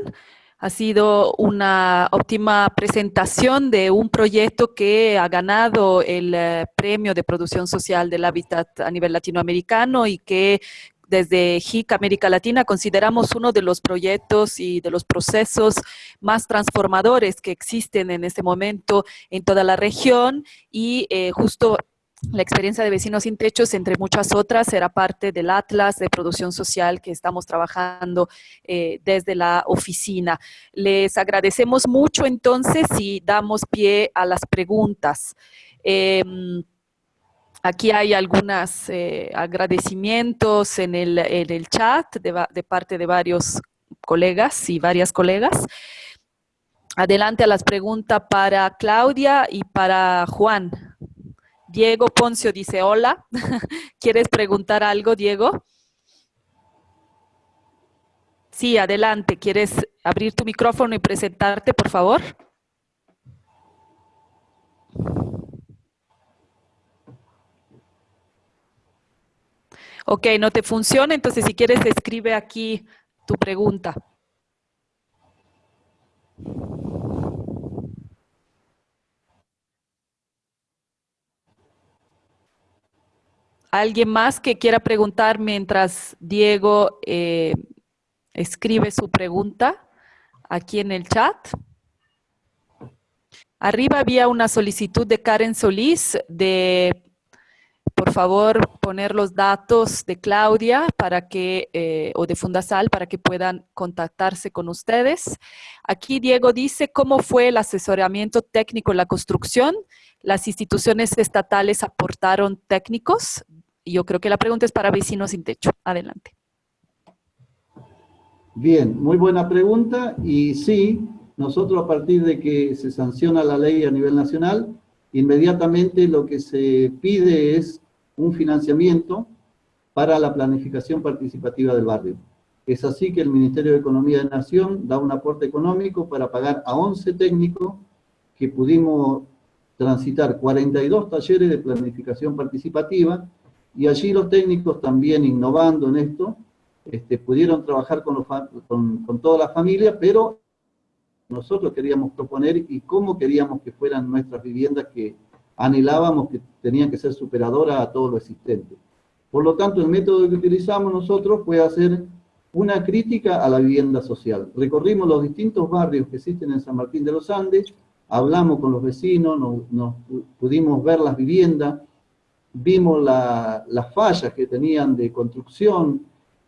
S1: Ha sido una óptima presentación de un proyecto que ha ganado el eh, Premio de Producción Social del Hábitat a nivel latinoamericano y que desde HIC América Latina consideramos uno de los proyectos y de los procesos más transformadores que existen en este momento en toda la región y eh, justo la experiencia de Vecinos Sin Techos, entre muchas otras, era parte del Atlas de Producción Social que estamos trabajando eh, desde la oficina. Les agradecemos mucho entonces y damos pie a las preguntas. Em, aquí hay algunos eh, agradecimientos en el, en el chat de, de parte de varios colegas y varias colegas. Adelante a las preguntas para Claudia y para Juan. Diego Poncio dice hola. ¿Quieres preguntar algo, Diego? Sí, adelante. ¿Quieres abrir tu micrófono y presentarte, por favor? Ok, no te funciona, entonces si quieres escribe aquí tu pregunta. ¿Alguien más que quiera preguntar mientras Diego eh, escribe su pregunta aquí en el chat? Arriba había una solicitud de Karen Solís de por favor, poner los datos de Claudia para que, eh, o de Fundasal para que puedan contactarse con ustedes. Aquí Diego dice, ¿cómo fue el asesoramiento técnico en la construcción? ¿Las instituciones estatales aportaron técnicos? Yo creo que la pregunta es para vecinos sin techo. Adelante.
S6: Bien, muy buena pregunta. Y sí, nosotros a partir de que se sanciona la ley a nivel nacional, inmediatamente lo que se pide es un financiamiento para la planificación participativa del barrio. Es así que el Ministerio de Economía de Nación da un aporte económico para pagar a 11 técnicos que pudimos transitar 42 talleres de planificación participativa y allí los técnicos también innovando en esto, este, pudieron trabajar con, con, con toda la familia, pero nosotros queríamos proponer y cómo queríamos que fueran nuestras viviendas que anhelábamos que tenían que ser superadoras a todo lo existente. Por lo tanto, el método que utilizamos nosotros fue hacer una crítica a la vivienda social. Recorrimos los distintos barrios que existen en San Martín de los Andes, hablamos con los vecinos, nos, pudimos ver las viviendas, vimos las fallas que tenían de construcción,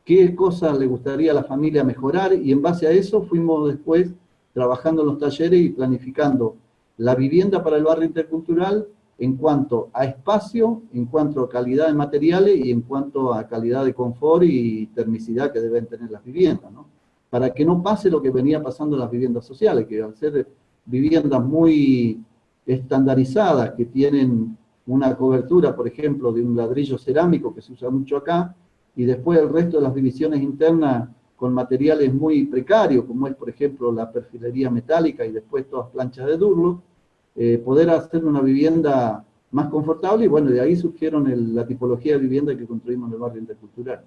S6: qué cosas le gustaría a la familia mejorar, y en base a eso fuimos después trabajando en los talleres y planificando la vivienda para el barrio intercultural en cuanto a espacio, en cuanto a calidad de materiales y en cuanto a calidad de confort y termicidad que deben tener las viviendas. Para que no pase lo que venía pasando en las viviendas sociales, que al ser viviendas muy estandarizadas, que tienen una cobertura, por ejemplo, de un ladrillo cerámico que se usa mucho acá, y después el resto de las divisiones internas con materiales muy precarios, como es, por ejemplo, la perfilería metálica y después todas planchas de Durlo, eh, poder hacer una vivienda más confortable y bueno, de ahí surgieron la tipología de vivienda que construimos en el barrio intercultural.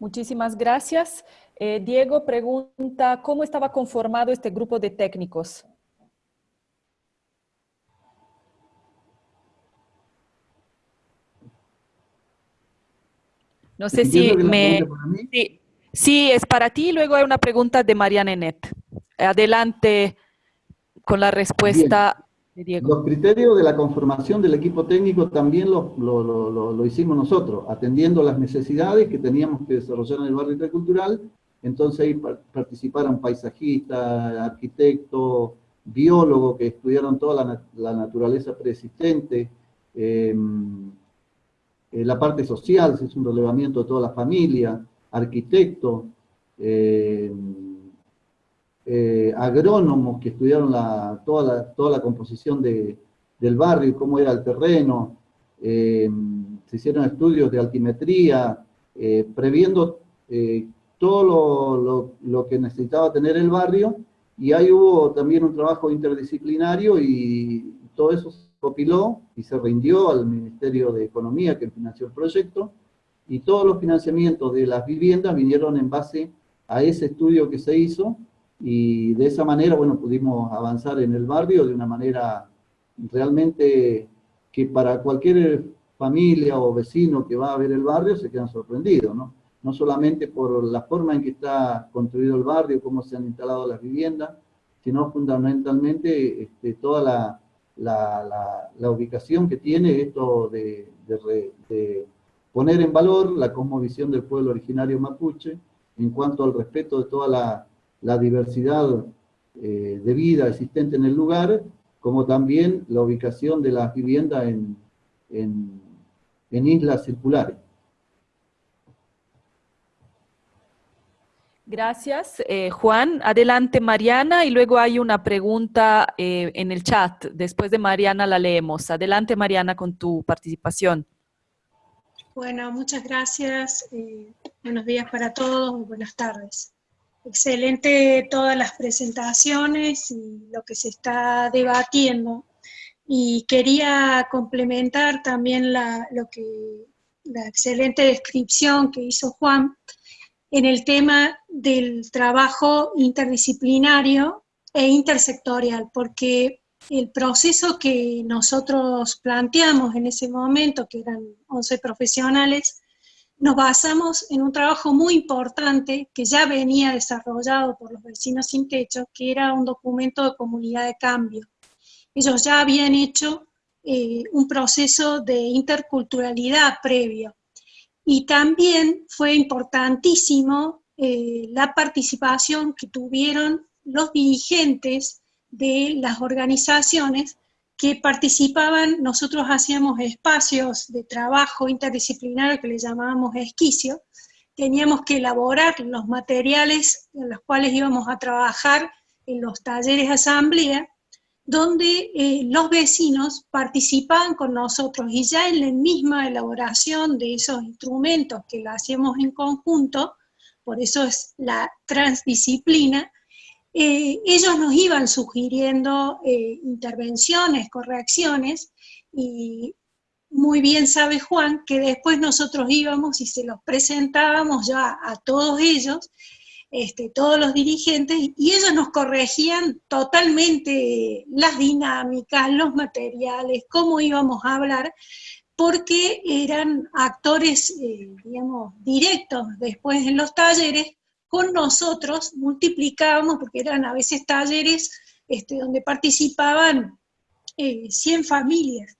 S1: Muchísimas gracias. Eh, Diego pregunta, ¿cómo estaba conformado este grupo de técnicos? No sé si me... Sí, sí, es para ti. Luego hay una pregunta de Mariana Enet. Adelante con la respuesta de Diego.
S6: Los criterios de la conformación del equipo técnico también lo, hicimos nosotros, atendiendo las necesidades que teníamos que desarrollar en el barrio intercultural. Entonces ahí participaron paisajistas, arquitectos, biólogos que estudiaron toda la, naturaleza preexistente, em, eh, la parte social, se es un relevamiento de toda la familia, arquitectos, em, eh, agrónomos que estudiaron toda, la, toda la composición del barrio, cómo era el terreno, eh, se hicieron estudios de altimetría, eh, previendo todo lo, que necesitaba tener el barrio, y ahí hubo también un trabajo interdisciplinario y todo eso copiló y se rindió al Ministerio de Economía que financió el proyecto, y todos los financiamientos de las viviendas vinieron en base a ese estudio que se hizo, y de esa manera, bueno, pudimos avanzar en el barrio de una manera realmente que para cualquier familia o vecino que va a ver el barrio se quedan sorprendidos, ¿no? No solamente por la forma en que está construido el barrio, cómo se han instalado las viviendas, sino fundamentalmente este, toda la, la, la, ubicación que tiene esto de, de, poner en valor la cosmovisión del pueblo originario mapuche en cuanto al respeto de toda la la diversidad eh, de vida existente en el lugar, como también la ubicación de las viviendas en, en, islas circulares.
S1: Gracias, eh, Juan. Adelante, Mariana, y luego hay una pregunta eh, en el chat. Después de Mariana la leemos. Adelante, Mariana, con tu participación.
S7: Bueno, muchas gracias. Eh, buenos días para todos, buenas tardes. Excelente todas las presentaciones y lo que se está debatiendo. Y quería complementar también lo que, la excelente descripción que hizo Juan en el tema del trabajo interdisciplinario e intersectorial, porque el proceso que nosotros planteamos en ese momento, que eran 11 profesionales, nos basamos en un trabajo muy importante que ya venía desarrollado por los vecinos sin techo, que era un documento de comunidad de cambio. Ellos ya habían hecho eh, un proceso de interculturalidad previo. Y también fue importantísimo eh, la participación que tuvieron los dirigentes de las organizaciones que participaban, nosotros hacíamos espacios de trabajo interdisciplinario que le llamábamos esquicio, teníamos que elaborar los materiales en los cuales íbamos a trabajar en los talleres asamblea, donde eh, los vecinos participaban con nosotros y ya en la misma elaboración de esos instrumentos que lo hacíamos en conjunto, por eso es la transdisciplina, eh, ellos nos iban sugiriendo eh, intervenciones, correcciones, y muy bien sabe Juan que después nosotros íbamos y se los presentábamos ya a todos ellos, este, todos los dirigentes, y ellos nos corregían totalmente las dinámicas, los materiales, cómo íbamos a hablar, porque eran actores, eh, digamos, directos después en los talleres, con nosotros multiplicábamos, porque eran a veces talleres este, donde participaban 100 eh, familias.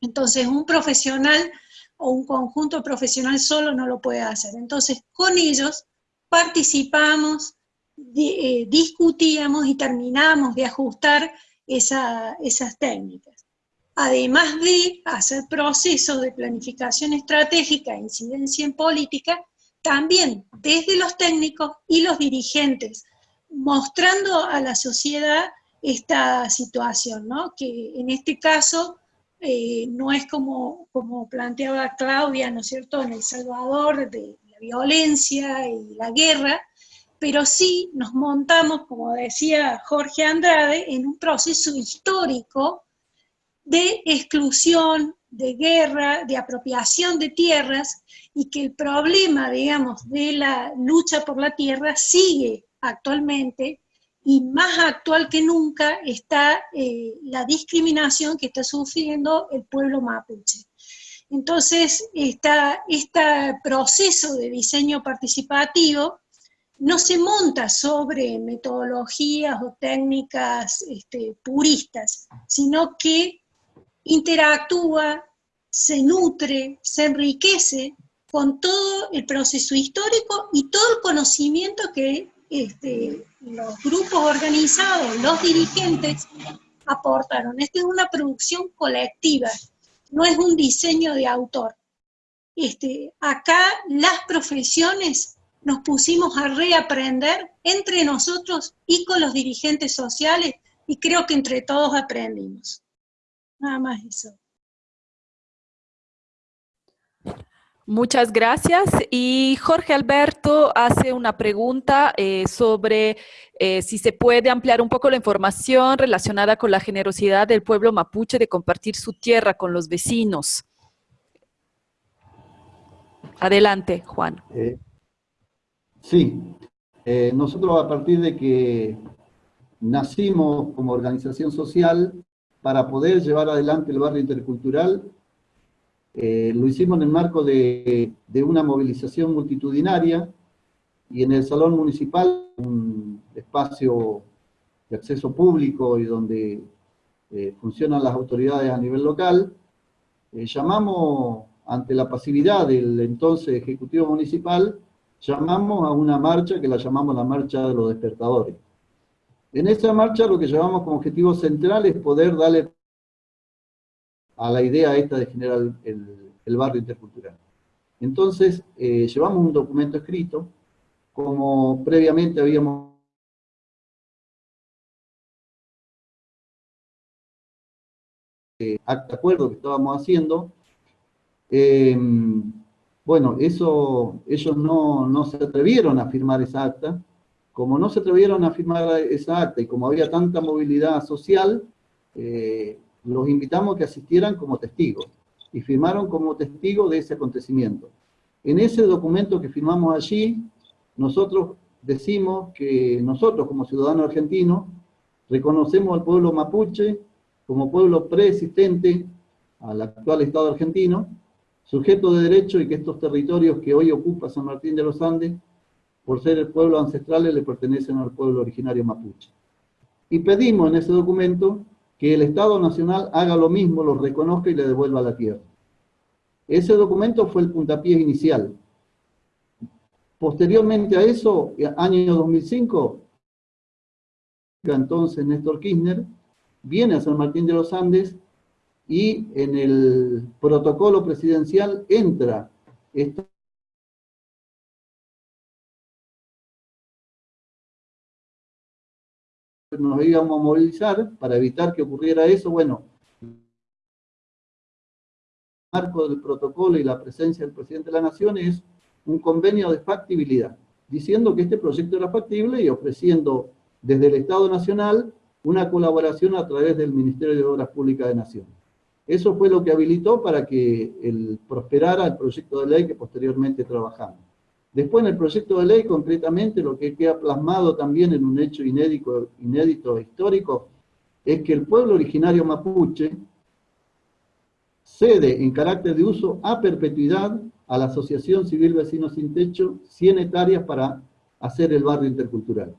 S7: Entonces un profesional o un conjunto profesional solo no lo puede hacer. Entonces con ellos participamos, eh, discutíamos y terminábamos de ajustar esas técnicas. Además de hacer procesos de planificación estratégica e incidencia en política, también desde los técnicos y los dirigentes, mostrando a la sociedad esta situación, ¿no? que en este caso eh, no es como, como planteaba Claudia, ¿no es cierto?, en El Salvador, de violencia y la guerra, pero sí nos montamos, como decía Jorge Andrade, en un proceso histórico de exclusión, de guerra, de apropiación de tierras, y que el problema, digamos, de la lucha por la tierra sigue actualmente, y más actual que nunca está eh, la discriminación que está sufriendo el pueblo mapuche. Entonces, este proceso de diseño participativo no se monta sobre metodologías o técnicas este, puristas, sino que interactúa, se nutre, se enriquece con todo el proceso histórico y todo el conocimiento que este, los grupos organizados, los dirigentes, aportaron. Esta es una producción colectiva, no es un diseño de autor. Este, acá las profesiones nos pusimos a reaprender entre nosotros y con los dirigentes sociales, y creo que entre todos aprendimos. Nada más eso.
S1: Muchas gracias. Y Jorge Alberto hace una pregunta eh, sobre eh, si se puede ampliar un poco la información relacionada con la generosidad del pueblo mapuche de compartir su tierra con los vecinos. Adelante, Juan.
S6: Eh, sí, nosotros a partir de que nacimos como organización social para poder llevar adelante el barrio intercultural, eh, lo hicimos en el marco de, una movilización multitudinaria y en el Salón Municipal, un espacio de acceso público y donde eh, funcionan las autoridades a nivel local, eh, llamamos, ante la pasividad del entonces Ejecutivo Municipal, llamamos a una marcha que la llamamos la Marcha de los Despertadores. En esa marcha lo que llevamos como objetivo central es poder darle a la idea esta de generar el, barrio intercultural. Entonces, eh, llevamos un documento escrito, como previamente habíamos acta acuerdo que estábamos haciendo, Em, bueno, eso, ellos no, no se atrevieron a firmar esa acta. Como no se atrevieron a firmar esa acta y como había tanta movilidad social, eh, los invitamos a que asistieran como testigos y firmaron como testigos de ese acontecimiento. En ese documento que firmamos allí, nosotros decimos que nosotros como ciudadanos argentinos reconocemos al pueblo mapuche como pueblo preexistente al actual Estado argentino, sujeto de derecho y que estos territorios que hoy ocupa San Martín de los Andes, por ser pueblos ancestrales, le pertenecen al pueblo originario mapuche. Y pedimos en ese documento que el Estado Nacional haga lo mismo, lo reconozca y le devuelva la tierra. Ese documento fue el puntapié inicial. Posteriormente a eso, año 2005, entonces Néstor Kirchner viene a San Martín de los Andes y en el protocolo presidencial entra esto nos íbamos a movilizar para evitar que ocurriera eso, bueno, el marco del protocolo y la presencia del presidente de la Nación es un convenio de factibilidad, diciendo que este proyecto era factible y ofreciendo desde el Estado Nacional una colaboración a través del Ministerio de Obras Públicas de Nación. Eso fue lo que habilitó para que el, prosperara el proyecto de ley que posteriormente trabajamos. Después en el proyecto de ley, concretamente, lo que queda plasmado también en un hecho inédito, inédito histórico, es que el pueblo originario mapuche cede en carácter de uso a perpetuidad a la Asociación Civil Vecinos Sin Techo 100 hectáreas para hacer el barrio intercultural.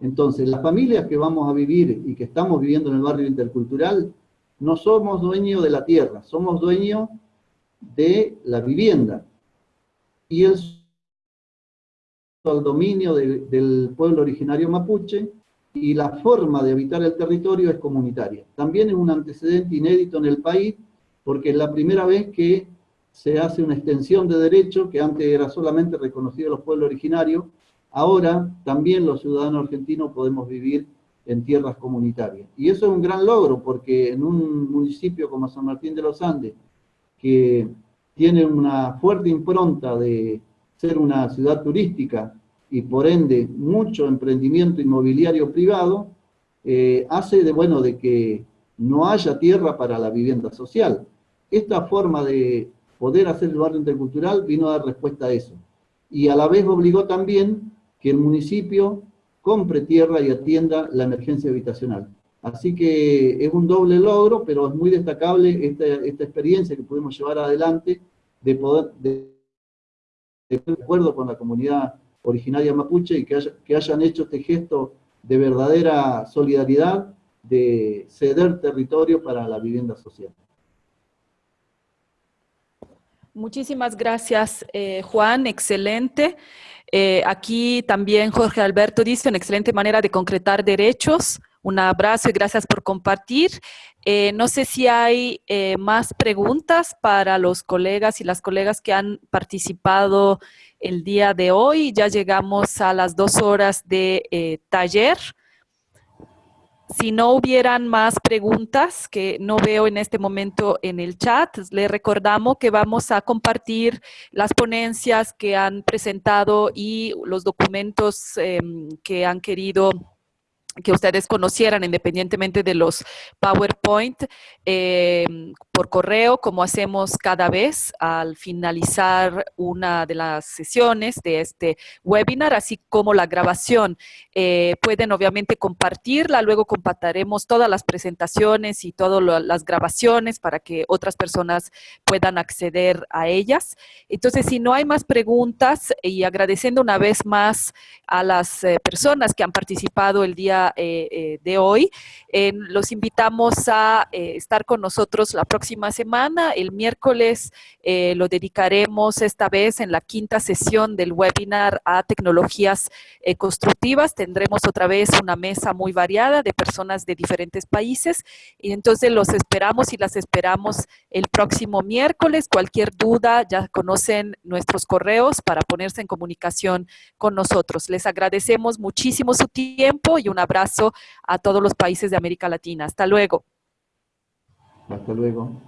S6: Entonces, las familias que vamos a vivir y que estamos viviendo en el barrio intercultural, no somos dueños de la tierra, somos dueños de la vivienda. Y el al dominio del pueblo originario mapuche y la forma de habitar el territorio es comunitaria. También es un antecedente inédito en el país porque es la primera vez que se hace una extensión de derecho que antes era solamente reconocido a los pueblos originarios, ahora también los ciudadanos argentinos podemos vivir en tierras comunitarias. Y eso es un gran logro porque en un municipio como San Martín de los Andes, que tiene una fuerte impronta de ser una ciudad turística y por ende mucho emprendimiento inmobiliario privado, eh, hace de, bueno, de que no haya tierra para la vivienda social. Esta forma de poder hacer el barrio intercultural vino a dar respuesta a eso. Y a la vez obligó también que el municipio compre tierra y atienda la emergencia habitacional. Así que es un doble logro, pero es muy destacable esta, esta experiencia que pudimos llevar adelante de poder... De, de acuerdo con la comunidad originaria mapuche y que, que hayan hecho este gesto de verdadera solidaridad de ceder territorio para la vivienda social.
S1: Muchísimas gracias, eh, Juan. Excelente. Eh, aquí también Jorge Alberto dice, una excelente manera de concretar derechos. Un abrazo y gracias por compartir. Eh, no sé si hay eh, más preguntas para los colegas y las colegas que han participado el día de hoy. Ya llegamos a las dos horas de eh, taller. Si no hubieran más preguntas que no veo en este momento en el chat, le recordamos que vamos a compartir las ponencias que han presentado y los documentos em, que han querido que ustedes conocieran independientemente de los PowerPoint eh, por correo, como hacemos cada vez al finalizar una de las sesiones de este webinar, así como la grabación. Eh, pueden obviamente compartirla, luego compartiremos todas las presentaciones y todas las grabaciones para que otras personas puedan acceder a ellas. Entonces, si no hay más preguntas y agradeciendo una vez más a las eh, personas que han participado el día eh, eh, de hoy. los invitamos a eh, estar con nosotros la próxima semana. El miércoles lo dedicaremos esta vez en la quinta sesión del webinar a tecnologías constructivas. Tendremos otra vez una mesa muy variada de personas de diferentes países y entonces los esperamos y las esperamos el próximo miércoles. Cualquier duda, ya conocen nuestros correos para ponerse en comunicación con nosotros. Les agradecemos muchísimo su tiempo y un abrazo a todos los países de América Latina. Hasta luego.
S6: Hasta luego.